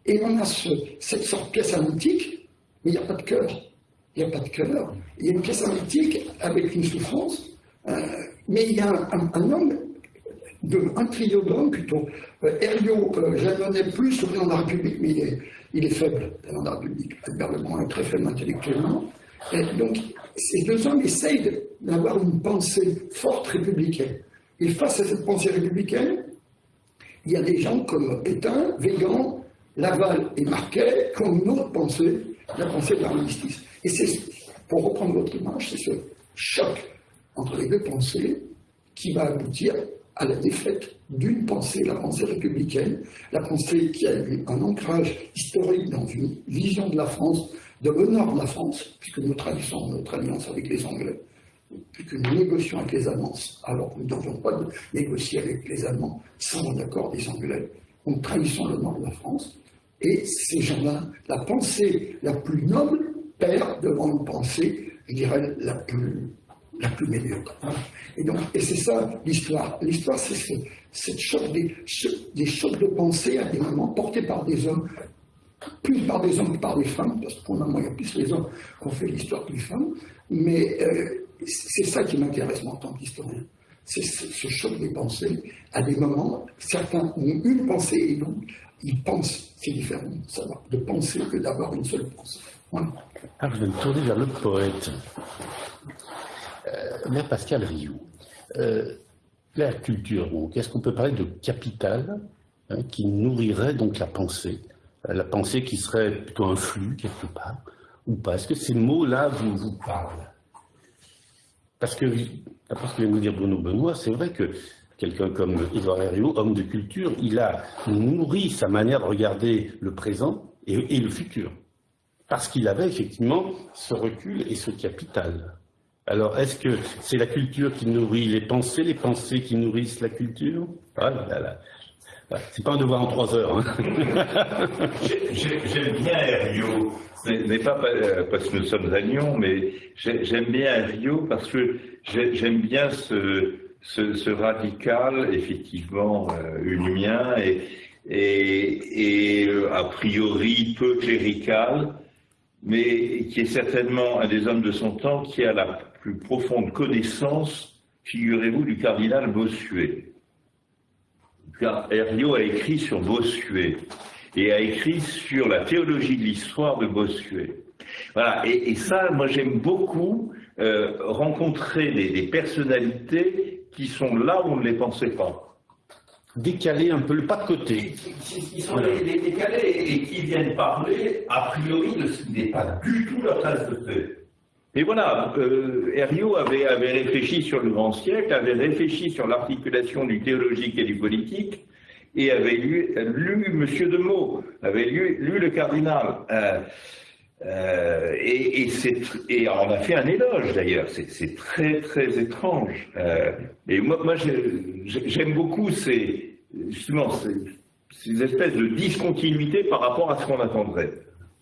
et on a cette sorte de pièce analytique, mais il n'y a pas de cœur. Il n'y a pas de cœur. Il y a une pièce analytique avec une souffrance, euh, mais il y a un, homme, un trio d'hommes plutôt. Euh, Herriot, euh, plus sur dans la République, mais il est, faible dans la République. Albert Lebrun est très faible intellectuellement. Donc, ces deux hommes essayent d'avoir une pensée forte républicaine. Et face à cette pensée républicaine, il y a des gens comme Pétain, Végan, Laval et Marquet qui ont une autre pensée, la pensée de l'armistice. Et c'est, pour reprendre votre image, c'est ce choc entre les deux pensées qui va aboutir à la défaite d'une pensée, la pensée républicaine, la pensée qui a eu un ancrage historique dans une vision de la France, de l'honneur de la France, puisque nous trahissons notre alliance avec les Anglais, puisque nous négocions avec les Allemands, alors que nous ne devions pas négocier avec les Allemands sans l'accord des Anglais. Nous trahissons l'honneur de la France. Et ces gens-là, la pensée la plus noble perd devant une pensée, je dirais, la plus la plus médiocre. Et donc, et c'est ça l'histoire. L'histoire, c'est ce, choc des, des, chocs de pensée à des moments portés par des hommes, plus par des hommes que par des femmes, parce qu'on a plus les hommes qui ont fait l'histoire que les femmes. Mais euh, c'est ça qui m'intéresse en tant qu'historien. C'est ce, choc des pensées à des moments, certains ont une pensée et donc ils pensent, c'est différent de penser que d'avoir une seule pensée. Alors, ah, je vais me tourner vers le poète. Euh, Pascal Rioux, euh, la culture, donc, est-ce qu'on peut parler de capital hein, qui nourrirait donc la pensée euh, La pensée qui serait plutôt un flux quelque part, ou pas? Est-ce que ces mots-là vous, vous parlent? Parce que, d'après ce que vient de dire Bruno Benoît, c'est vrai que quelqu'un comme Édouard Herriot, homme de culture, il a nourri sa manière de regarder le présent et le futur. Parce qu'il avait effectivement ce recul et ce capital. Alors, est-ce que c'est la culture qui nourrit les pensées, les pensées qui nourrissent la culture? Ah, C'est pas un devoir en trois heures. Hein. J'aime bien Rio, mais pas euh, parce que nous sommes à Lyon, mais j'aime bien Rio parce que j'aime bien ce, radical, effectivement, euh, et, et, euh, a priori peu clérical, mais qui est certainement un des hommes de son temps qui a la plus profonde connaissance, figurez-vous, du cardinal Bossuet. Car Herriot a écrit sur Bossuet et a écrit sur la théologie de l'histoire de Bossuet. Voilà, et, ça, moi j'aime beaucoup euh, rencontrer des, personnalités qui sont là où on ne les pensait pas. Décaler un peu le pas de côté. Qui, sont décalés et qui viennent parler, a priori, de ce qui n'est pas du tout leur tasse de thé. Et voilà, euh, Herriot avait, avait, réfléchi sur le grand siècle, avait réfléchi sur l'articulation du théologique et du politique, et avait lu, lu Monsieur de Meaux, avait lu, lu le cardinal. Euh, euh, et, et, et, on a fait un éloge d'ailleurs, c'est très très étrange. Euh, et moi, moi j'aime beaucoup ces, justement ces, ces espèces de discontinuité par rapport à ce qu'on attendrait.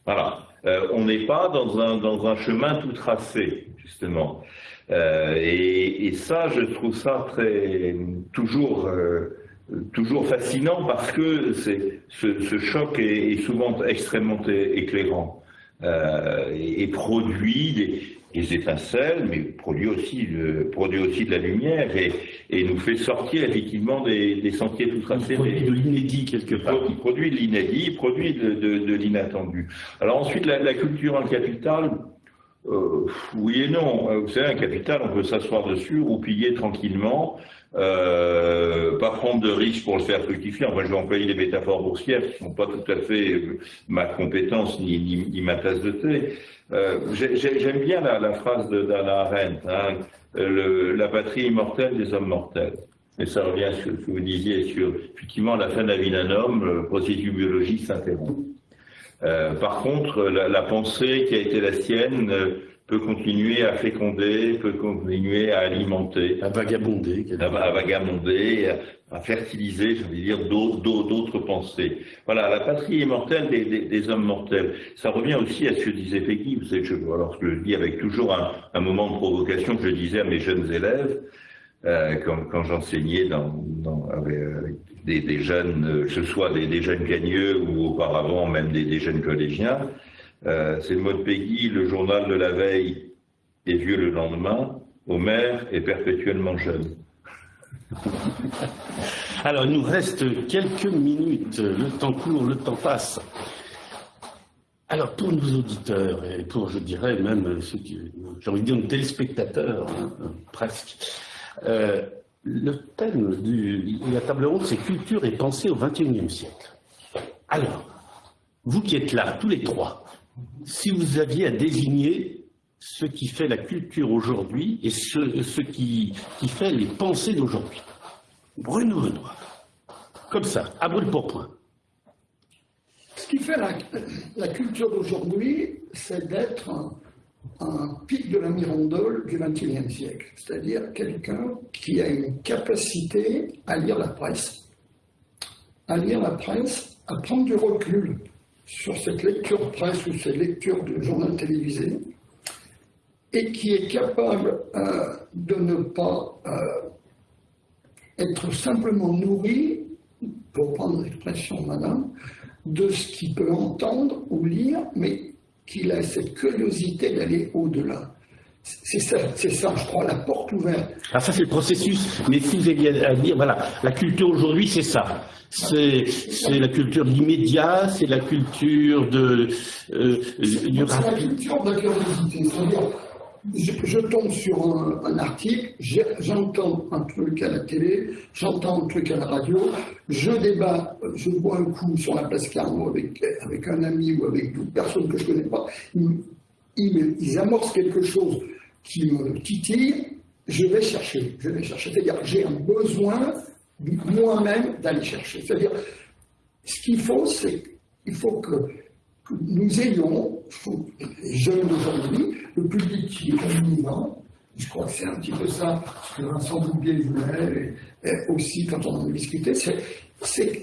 Voilà. Euh, on n'est pas dans un, dans un chemin tout tracé, justement. Euh, et, ça, je trouve ça très, toujours, euh, toujours fascinant parce que ce, ce choc est, souvent extrêmement éclairant et, et, produit des, des étincelles, mais produit aussi, produit aussi de la lumière et, et nous fait sortir effectivement des, sentiers tout tracés. Il produit de l'inédit quelque part. Il produit de l'inédit, produit de, de, l'inattendu. Alors ensuite, la, culture en capital, euh, oui et non. Vous savez, un capital, on peut s'asseoir dessus, roupiller tranquillement, euh, pas prendre de risques pour le faire fructifier. Enfin, je vais employer des métaphores boursières qui ne sont pas tout à fait euh, ma compétence ni, ni, ma tasse de thé. Euh, J'aime bien la, phrase d'Anna Arendt, hein, le, la patrie immortelle des hommes mortels. Et ça revient à ce que vous disiez sur, effectivement, la fin de la vie d'un homme, le processus biologique s'interrompt. Euh, par contre, la, pensée qui a été la sienne peut continuer à féconder, peut continuer à alimenter. À vagabonder. À, à vagabonder, à, fertiliser, je veux dire, d'autres pensées. Voilà, la patrie immortelle des, des, hommes mortels. Ça revient aussi à ce que disait Peggy. Vous savez, je, alors je le dis avec toujours un, un, moment de provocation que je disais à mes jeunes élèves, euh, quand, quand j'enseignais dans, dans, avec, des, des, jeunes, euh, que ce soit des, des, jeunes gagneux ou auparavant même des, jeunes collégiens, euh, c'est le mot de Peggy, le journal de la veille est vieux le lendemain, Homer est perpétuellement jeune. Alors, il nous reste quelques minutes. Le temps court, le temps passe. Alors, pour nos auditeurs, et pour, je dirais, même ceux qui, j'ai envie de dire, nos téléspectateurs, hein, presque, euh, le thème de la table ronde, c'est culture et pensée au XXIe siècle. Alors, vous qui êtes là, tous les trois, si vous aviez à désigner ce qui fait la culture aujourd'hui et ce, qui, fait les pensées d'aujourd'hui. Bruno Benoît, comme ça, à brûle pour point. Ce qui fait la, la culture d'aujourd'hui, c'est d'être un, un, pic de la mirandole du XXIe siècle, c'est-à-dire quelqu'un qui a une capacité à lire la presse, à lire la presse, à prendre du recul sur cette lecture presse ou cette lecture de journal télévisé, et qui est capable euh, de ne pas euh, être simplement nourri, pour prendre l'expression madame, de ce qu'il peut entendre ou lire, mais qu'il a cette curiosité d'aller au-delà. C'est ça, ça, je crois, la porte ouverte. Ah, ça, c'est le processus. Mais si vous aviez à dire, voilà, la culture aujourd'hui, c'est ça. C'est la culture de l'immédiat, c'est la culture de, euh, du C'est la culture de la curiosité. C'est-à-dire, je, tombe sur un, article, j'entends un truc à la télé, j'entends un truc à la radio, je débat, je bois un coup sur la place Carnot avec, avec un ami ou avec une personne que je ne connais pas, ils, amorcent quelque chose qui me titille, je vais chercher, je vais chercher. C'est-à-dire j'ai un besoin moi-même d'aller chercher. C'est-à-dire, ce qu'il faut, c'est qu'il faut que, nous ayons, les jeunes d'aujourd'hui, le public qui est vivant, je crois que c'est un petit peu ça ce que Vincent Bouguet voulait, et, aussi quand on en a discuté, c'est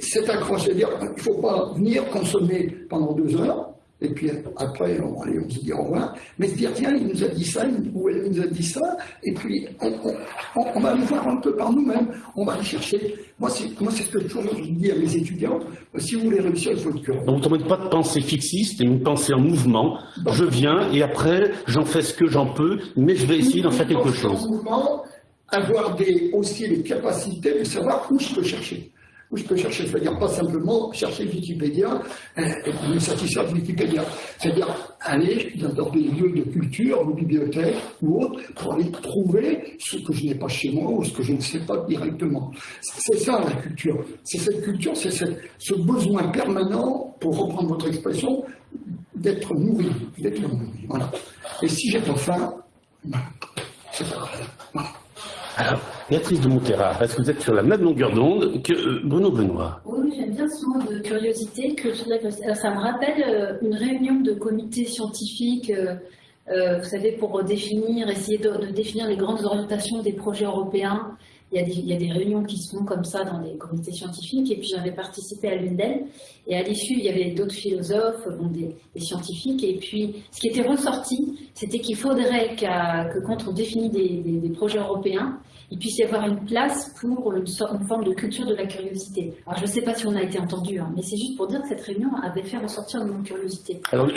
cette accroche. C'est-à-dire, il ne faut pas venir consommer pendant deux heures, et puis après, on, allez, on se dit au revoir. Mais se dire, tiens, il nous a dit ça, ou elle nous a dit ça, et puis on, va aller voir un peu par nous-mêmes, on va aller chercher. Moi, c'est ce que toujours je dis à mes étudiants, si vous voulez réussir, il faut être curieux. Donc, on ne pas de pensée fixiste, mais une pensée en mouvement. je viens, et après, j'en fais ce que j'en peux, mais je vais essayer d'en faire quelque chose. En mouvement, avoir des, aussi les capacités de savoir où je peux chercher où je peux chercher, c'est-à-dire pas simplement chercher Wikipédia et me satisfaire de Wikipédia, c'est-à-dire aller dans des lieux de culture, ou bibliothèques ou autres, pour aller trouver ce que je n'ai pas chez moi ou ce que je ne sais pas directement. C'est ça la culture. C'est cette culture, c'est ce besoin permanent, pour reprendre votre expression, d'être nourri, d'être nourri. Voilà. Et si j'ai pas faim, ben, c'est pas grave. Alors, Béatrice de Montera, est-ce que vous êtes sur la même longueur d'onde que euh, Bruno Benoît? Oui, j'aime bien ce mot de curiosité. Ça me rappelle euh, une réunion de comité scientifique, euh, vous savez, pour définir, essayer de, définir les grandes orientations des projets européens. Il y, a des, réunions qui se font comme ça dans des comités scientifiques, et puis j'avais participé à l'une d'elles. Et à l'issue, il y avait d'autres philosophes, des, scientifiques, et puis ce qui était ressorti, c'était qu'il faudrait que quand on définit des projets européens, il puisse y avoir une place pour une, forme de culture de la curiosité. Alors je ne sais pas si on a été entendu, hein, mais c'est juste pour dire que cette réunion avait fait ressortir une curiosité. Alors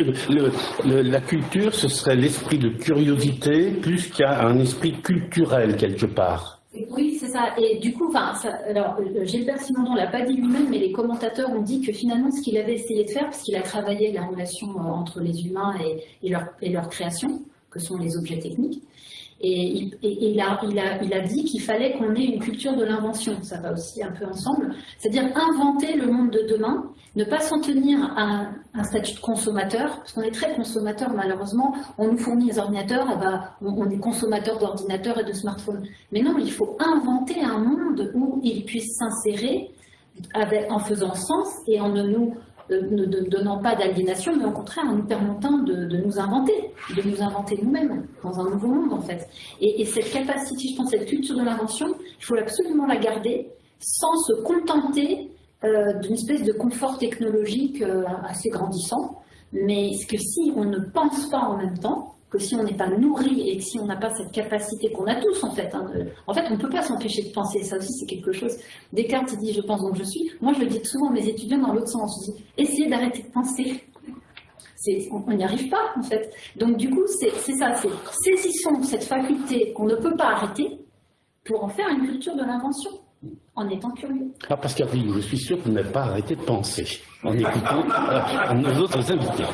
la culture, ce serait l'esprit de curiosité plus qu'un esprit culturel quelque part. Oui, c'est ça. Et du coup, enfin, alors euh, Gilbert Simondon l'a pas dit lui-même, mais les commentateurs ont dit que finalement, ce qu'il avait essayé de faire, parce qu'il a travaillé la relation euh, entre les humains et, leur, et leur création, que sont les objets techniques, et, il, a, dit qu'il fallait qu'on ait une culture de l'invention, ça va aussi un peu ensemble, c'est-à-dire inventer le monde de demain, ne pas s'en tenir à un, statut de consommateur, parce qu'on est très consommateur malheureusement, on nous fournit les ordinateurs, eh ben, on, est consommateur d'ordinateurs et de smartphones. Mais non, il faut inventer un monde où il puisse s'insérer en faisant sens et en ne nous ne donnant pas d'aliénation, mais au contraire en nous permettant de, nous inventer, de nous inventer nous-mêmes dans un nouveau monde en fait. Et, et cette capacité, je pense, cette culture de l'invention, il faut absolument la garder sans se contenter euh, d'une espèce de confort technologique euh, assez grandissant. Mais ce que si on ne pense pas en même temps, que si on n'est pas nourri et que si on n'a pas cette capacité qu'on a tous en fait, hein, en fait on ne peut pas s'empêcher de penser, ça aussi c'est quelque chose. Descartes dit je pense donc je suis, moi je le dis souvent à mes étudiants dans l'autre sens, je dis essayez d'arrêter de penser. On n'y arrive pas en fait. Donc du coup c'est ça, c'est saisissons cette faculté qu'on ne peut pas arrêter pour en faire une culture de l'invention, en étant curieux. Ah, Pascal Rioux, je suis sûr que vous n'avez pas arrêté de penser en écoutant euh, nos autres invités.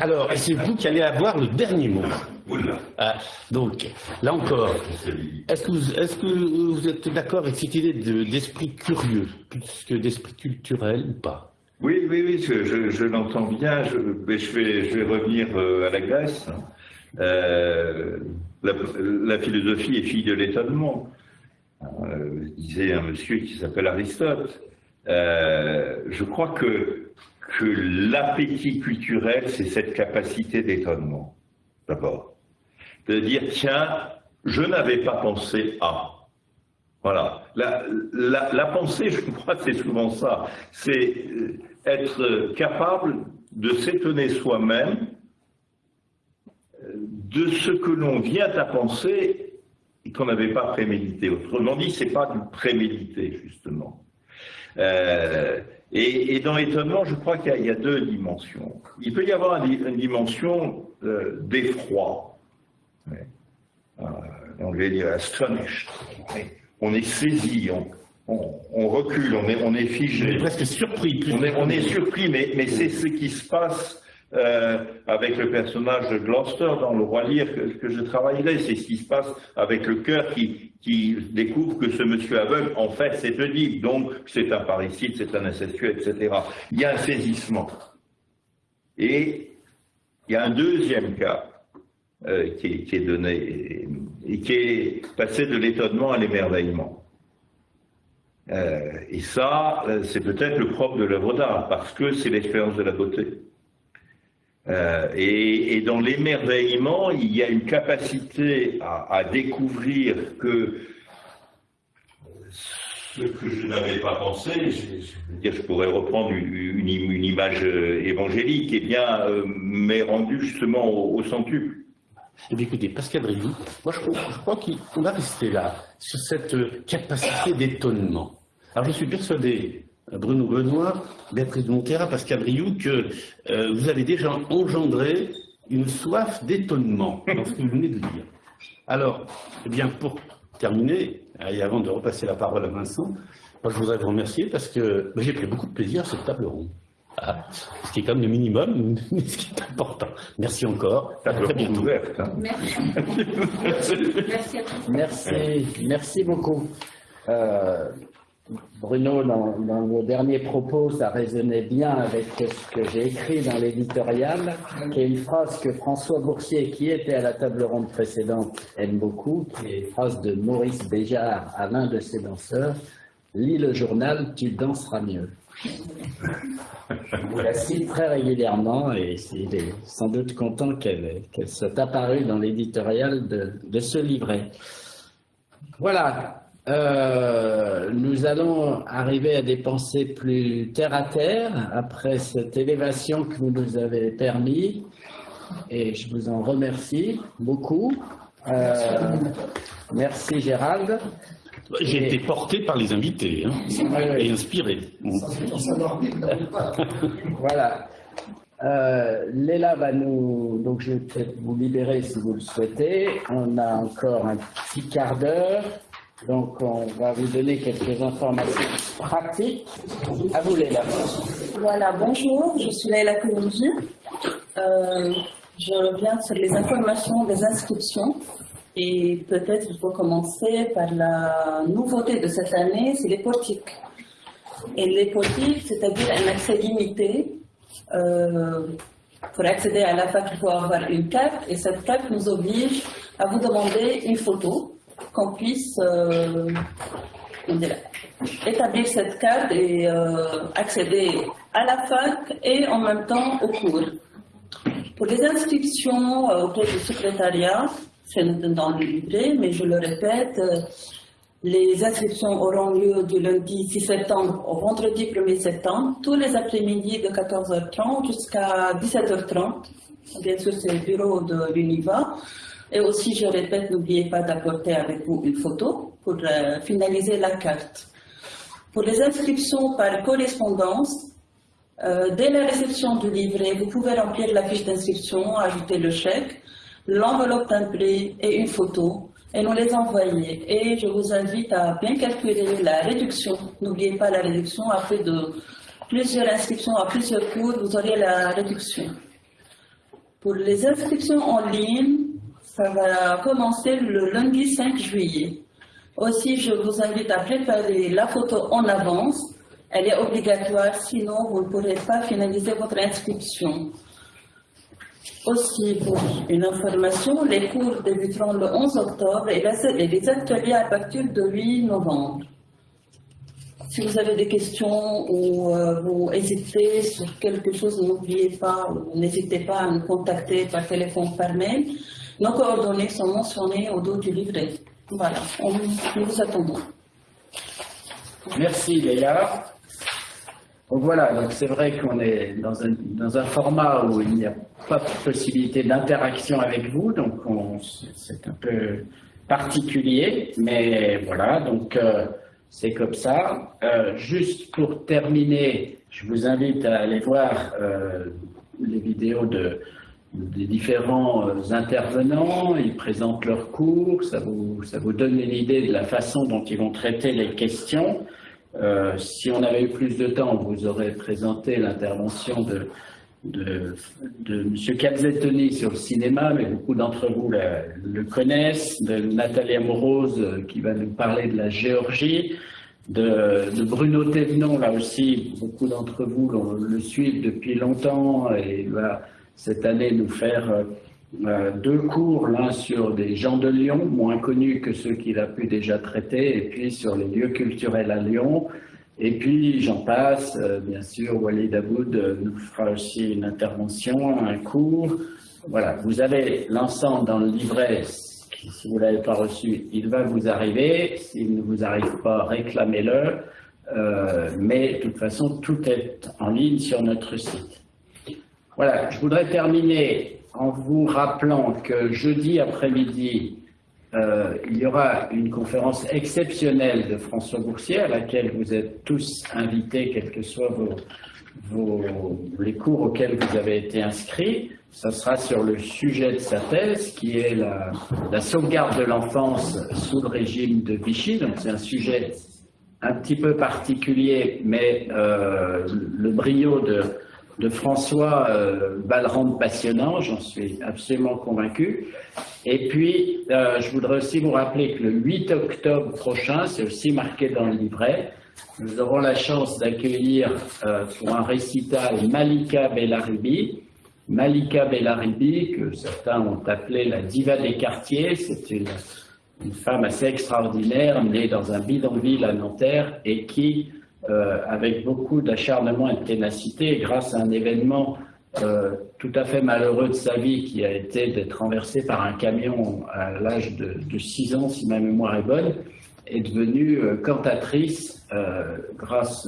Alors, c'est vous qui allez avoir le dernier mot. Ah, donc, là encore, est-ce que vous, est-ce que vous êtes d'accord avec cette idée de- d'esprit curieux plus que d'esprit culturel ou pas? Oui, oui, oui, je, je- je l'entends bien. Je, mais je, vais, je vais revenir euh, à la Grèce. Euh, la, la philosophie est fille de l'étonnement, euh, disait un monsieur qui s'appelle Aristote. Euh, je crois que, que l'appétit culturel, c'est cette capacité d'étonnement, d'abord. De dire, tiens, je n'avais pas pensé à. Voilà. La, la- la pensée, je crois c'est souvent ça. C'est euh, être capable de s'étonner soi-même de ce que l'on vient à penser et qu'on n'avait pas prémédité. Autrement dit, c'est pas du prémédité, justement. Euh, et, et dans l'étonnement, je crois qu'il y, a- il y a deux dimensions. Il peut y avoir une dimension euh, d'effroi. Ouais. Euh, l'anglais dirait astonished. Ouais. On est saisi, on, on- on recule, on est, on est figé. On est presque surpris. On est, on est surpris, mais, mais c'est ce qui se passe euh, avec le personnage de Gloucester dans Le Roi Lear que, que je travaillerai. C'est ce qui se passe avec le cœur qui, découvre que ce monsieur aveugle, en fait, c'est Oedipe. Donc, c'est un parricide, c'est un incestueux, etc. Il y a un saisissement. Et il y a un deuxième cas euh, qui, est, donné et, qui est passé de l'étonnement à l'émerveillement. Euh, et ça, c'est peut-être le propre de l'œuvre d'art, parce que c'est l'expérience de la beauté. Euh, et, dans l'émerveillement, il y a une capacité à, découvrir que ce que je n'avais pas pensé, je, veux dire, je pourrais reprendre une, image euh, évangélique, eh bien, euh, m'est rendu justement au, au centuple. Eh bien, écoutez, Pascal Rioux, moi je, je crois qu'on va rester là, sur cette capacité d'étonnement. Alors je suis persuadé, Bruno Benoît, Béatrice Montera, Pascal Rioux, que euh, vous avez déjà engendré une soif d'étonnement dans ce que vous venez de dire. Alors, eh bien, pour terminer, et avant de repasser la parole à Vincent, moi je voudrais vous remercier parce que j'ai pris beaucoup de plaisir à cette table ronde. Ah, ce qui est quand même le minimum, mais ce qui est important. Merci encore. À très bientôt. Merci. Merci à tous. Merci, merci beaucoup. Euh, Bruno, dans, vos derniers propos, ça résonnait bien avec ce que j'ai écrit dans l'éditorial, qui est une phrase que François Boursier, qui était à la table ronde précédente, aime beaucoup, qui est une phrase de Maurice Béjart à l'un de ses danseurs. Lis le journal, tu danseras mieux. Je vous la cite très régulièrement et il est sans doute content qu'elle qu'elle soit apparue dans l'éditorial de, de ce livret. Voilà, Euh, nous allons arriver à des pensées plus terre à terre après cette élévation que vous nous avez permis et je vous en remercie beaucoup. Euh, merci Gérald. J'ai Et- été porté par les invités hein, et inspiré. Voilà. Euh, Léla va nous. Donc, je vais peut-être vous libérer si vous le souhaitez. On a encore un petit quart d'heure. Donc, on va vous donner quelques informations pratiques. À vous, Léla. Voilà, bonjour, je suis Leila Kourouji. Euh, je reviens sur les informations des inscriptions. Et peut-être il faut commencer par la nouveauté de cette année, c'est les portiques. Et les portiques, c'est-à-dire un accès limité. Euh, pour accéder à la fac, il faut avoir une carte et cette carte nous oblige à vous demander une photo qu'on puisse euh, établir cette carte et euh, accéder à la fac et en même temps au cours. Pour les inscriptions euh, auprès du secrétariat, c'est dans le livret, mais je le répète, les inscriptions auront lieu du lundi 6 septembre au vendredi 1er septembre, tous les après-midi de 14h30 jusqu'à 17h30. Bien sûr, c'est le bureau de l'UNIVA. Et aussi, je répète, n'oubliez pas d'apporter avec vous une photo pour euh, finaliser la carte. Pour les inscriptions par correspondance, euh, dès la réception du livret, vous pouvez remplir la fiche d'inscription, ajouter le chèque, l'enveloppe timbrée et une photo et nous les envoyer. Et je vous invite à bien calculer la réduction. N'oubliez pas la réduction. Après de plusieurs inscriptions à plusieurs cours, vous aurez la réduction. Pour les inscriptions en ligne, ça va commencer le lundi 5 juillet. Aussi, je vous invite à préparer la photo en avance. Elle est obligatoire, sinon vous ne pourrez pas finaliser votre inscription. Aussi, pour une information, les cours débuteront le 11 octobre et les ateliers à partir de 8 novembre. Si vous avez des questions ou euh, vous hésitez sur quelque chose, n'oubliez pas, n'hésitez pas à nous contacter par téléphone, par mail. Nos coordonnées sont mentionnées au dos du livret. Voilà, nous vous attendons. Merci Léa. Donc voilà, donc c'est vrai qu'on est dans un, dans un format où il n'y a pas de possibilité d'interaction avec vous, donc c'est un peu particulier, mais voilà, donc euh, c'est comme ça. Euh, juste pour terminer, je vous invite à aller voir euh, les vidéos de, des différents intervenants, ils présentent leurs cours, ça vous, ça vous donne une idée de la façon dont ils vont traiter les questions. Euh, si on avait eu plus de temps, vous aurait présenté l'intervention de, de, de M. Calzettoni sur le cinéma, mais beaucoup d'entre vous le, connaissent, de Nathalie Amorose euh, qui va nous parler de la Géorgie, de, Bruno Thévenon, là aussi, beaucoup d'entre vous le, suivent depuis longtemps et va cette année nous faire euh, euh, deux cours, l'un sur des gens de Lyon, moins connus que ceux qu'il a pu déjà traiter, et puis sur les lieux culturels à Lyon. Et puis, j'en passe, euh, bien sûr, Walid Aboud nous fera aussi une intervention, un cours. Voilà, vous avez l'ensemble dans le livret, si vous ne l'avez pas reçu, il va vous arriver. S'il ne vous arrive pas, réclamez-le. mais de toute façon, tout est en ligne sur notre site. Je voudrais terminer en vous rappelant que jeudi après-midi, euh, il y aura une conférence exceptionnelle de François Boursier à laquelle vous êtes tous invités, quels que soient les cours auxquels vous avez été inscrits. Ce sera sur le sujet de sa thèse, qui est la, sauvegarde de l'enfance sous le régime de Vichy. Donc c'est un sujet un petit peu particulier, mais euh, le brio de, de François euh, passionnant, j'en suis absolument convaincu. Et puis, euh, je voudrais aussi vous rappeler que le 8 octobre prochain, c'est aussi marqué dans le livret, nous aurons la chance d'accueillir euh, pour un récital Malika Bellaribi. Malika Bellaribi, que certains ont appelé la diva des quartiers, c'est une, femme assez extraordinaire, née dans un bidonville à Nanterre et qui avec beaucoup d'acharnement et de ténacité, grâce à un événement euh, tout à fait malheureux de sa vie qui a été d'être renversé par un camion à l'âge de, de, 6 ans, si ma mémoire est bonne, est devenue euh, cantatrice grâce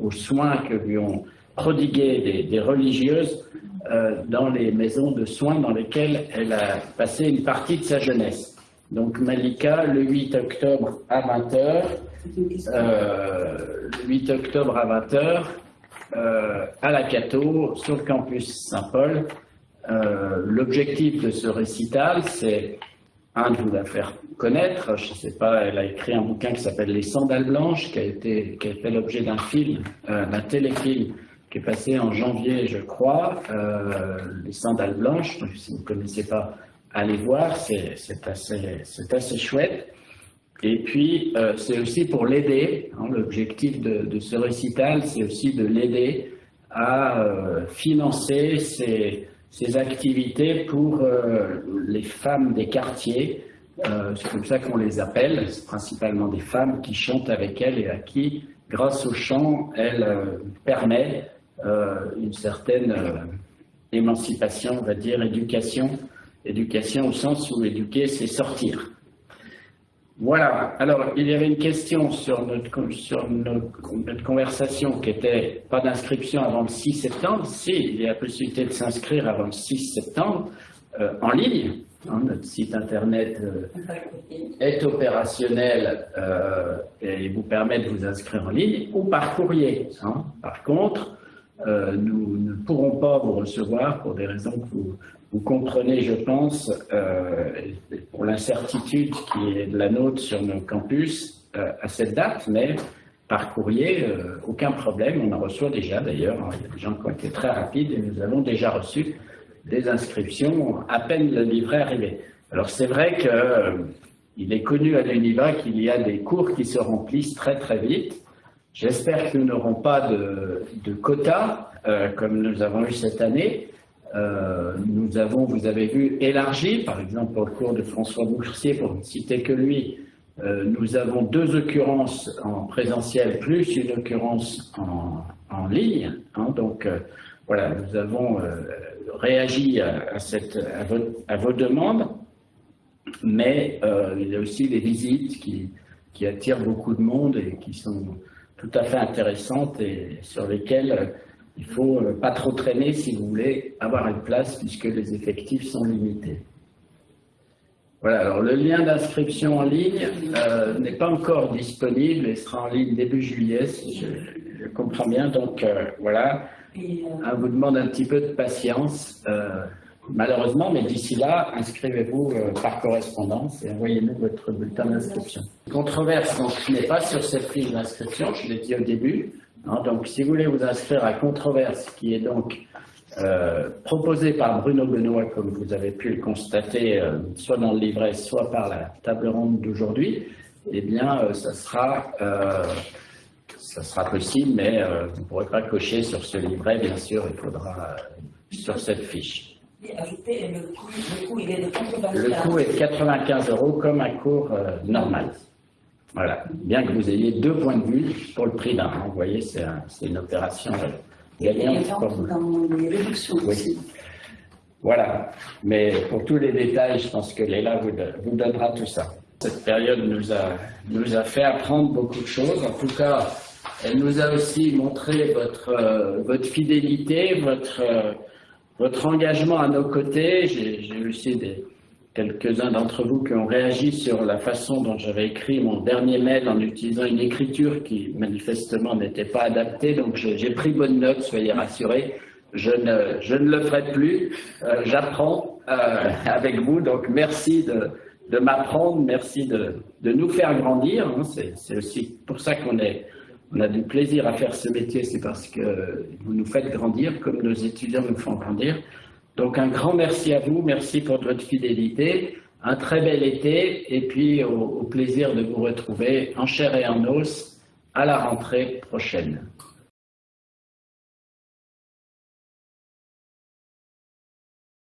aux soins que lui ont prodigués des, des religieuses dans les maisons de soins dans lesquelles elle a passé une partie de sa jeunesse. Donc Malika, le 8 octobre à 20h, euh, le 8 octobre à 20h, euh, à la Cato, sur le campus Saint-Paul. Euh, l'objectif de ce récital, c'est un, de vous la faire connaître. Je ne sais pas, elle a écrit un bouquin qui s'appelle Les Sandales Blanches, qui a, été, qui a fait l'objet d'un film, d'un téléfilm qui est passé en janvier, je crois. Les Sandales Blanches, si vous ne connaissez pas, allez voir, c'est assez, assez chouette. Et puis, euh, c'est aussi pour l'aider, hein, l'objectif de, ce récital, c'est aussi de l'aider à euh, financer ses, activités pour euh, les femmes des quartiers c'est comme ça qu'on les appelle. C'est principalement des femmes qui chantent avec elles et à qui, grâce au chant, elle permet une certaine émancipation, on va dire, éducation. Éducation au sens où éduquer, c'est sortir. Voilà. Alors, il y avait une question sur notre, sur notre, conversation qui était pas d'inscription avant le 6 septembre. Si, il y a la possibilité de s'inscrire avant le 6 septembre en ligne. Hein, notre site internet euh, est opérationnel euh, et vous permet de vous inscrire en ligne ou par courrier. Hein. Par contre, euh, nous ne pourrons pas vous recevoir pour des raisons que vous, vous comprenez, je pense, pour l'incertitude qui est de la nôtre sur nos campus à cette date, mais par courrier, aucun problème, on en reçoit déjà d'ailleurs, hein. il y a des gens qui ont été très rapides et nous avons déjà reçu des inscriptions à peine le livret arrivé. Alors c'est vrai qu'il euh, est connu à l'UNIVA qu'il y a des cours qui se remplissent très très vite. J'espère que nous n'aurons pas de, de quotas euh, comme nous avons eu cette année. Euh, nous avons, vous avez vu, élargi, par exemple le cours de François Boursier, pour ne citer que lui, nous avons deux occurrences en présentiel plus une occurrence en, en ligne. Hein, donc voilà, nous avons réagi à, cette, à, vos, demandes, mais euh, il y a aussi des visites qui, qui, attirent beaucoup de monde et qui sont tout à fait intéressantes et sur lesquelles euh, il ne faut euh, pas trop traîner si vous voulez avoir une place puisque les effectifs sont limités. Voilà, alors le lien d'inscription en ligne n'est pas encore disponible et sera en ligne début juillet, si je, comprends bien. Donc voilà, on euh, vous demande un petit peu de patience, euh, malheureusement, mais d'ici là, inscrivez-vous euh, par correspondance et envoyez-nous votre bulletin d'inscription. Controverse, donc, je n'ai pas sur cette fiche d'inscription, je l'ai dit au début. Hein, donc, si vous voulez vous inscrire à Controverse, qui est donc proposé par Bruno Benoît, comme vous avez pu le constater, soit dans le livret, soit par la table ronde d'aujourd'hui, eh bien, ça sera ça sera possible, mais euh, vous ne pourrez pas cocher sur ce livret, bien sûr, il faudra euh, sur cette fiche. le coût, est de 95 Le coût est de 95 euros comme un cours euh, normal. Voilà, bien que vous ayez deux points de vue pour le prix d'un. Vous voyez, c'est une opération gagnante. dans les réductions aussi. Voilà, mais pour tous les détails, je pense que Léla vous, vous donnera tout ça. Cette période nous a, nous a fait apprendre beaucoup de choses. En tout cas, elle nous a aussi montré votre, euh, votre fidélité, votre, euh, votre engagement à nos côtés. J'ai aussi quelques-uns d'entre vous qui ont réagi sur la façon dont j'avais écrit mon dernier mail en utilisant une écriture qui manifestement n'était pas adaptée. Donc j'ai pris bonne note, soyez rassurés. Je ne, je ne le ferai plus. Euh, j'apprends avec vous. Donc merci de, de m'apprendre, merci de, de, nous faire grandir. Hein. C'est aussi pour ça qu'on est on a du plaisir à faire ce métier, c'est parce que vous nous faites grandir, comme nos étudiants nous font grandir. Donc un grand merci à vous, merci pour votre fidélité, un très bel été, et puis au, plaisir de vous retrouver en chair et en os à la rentrée prochaine.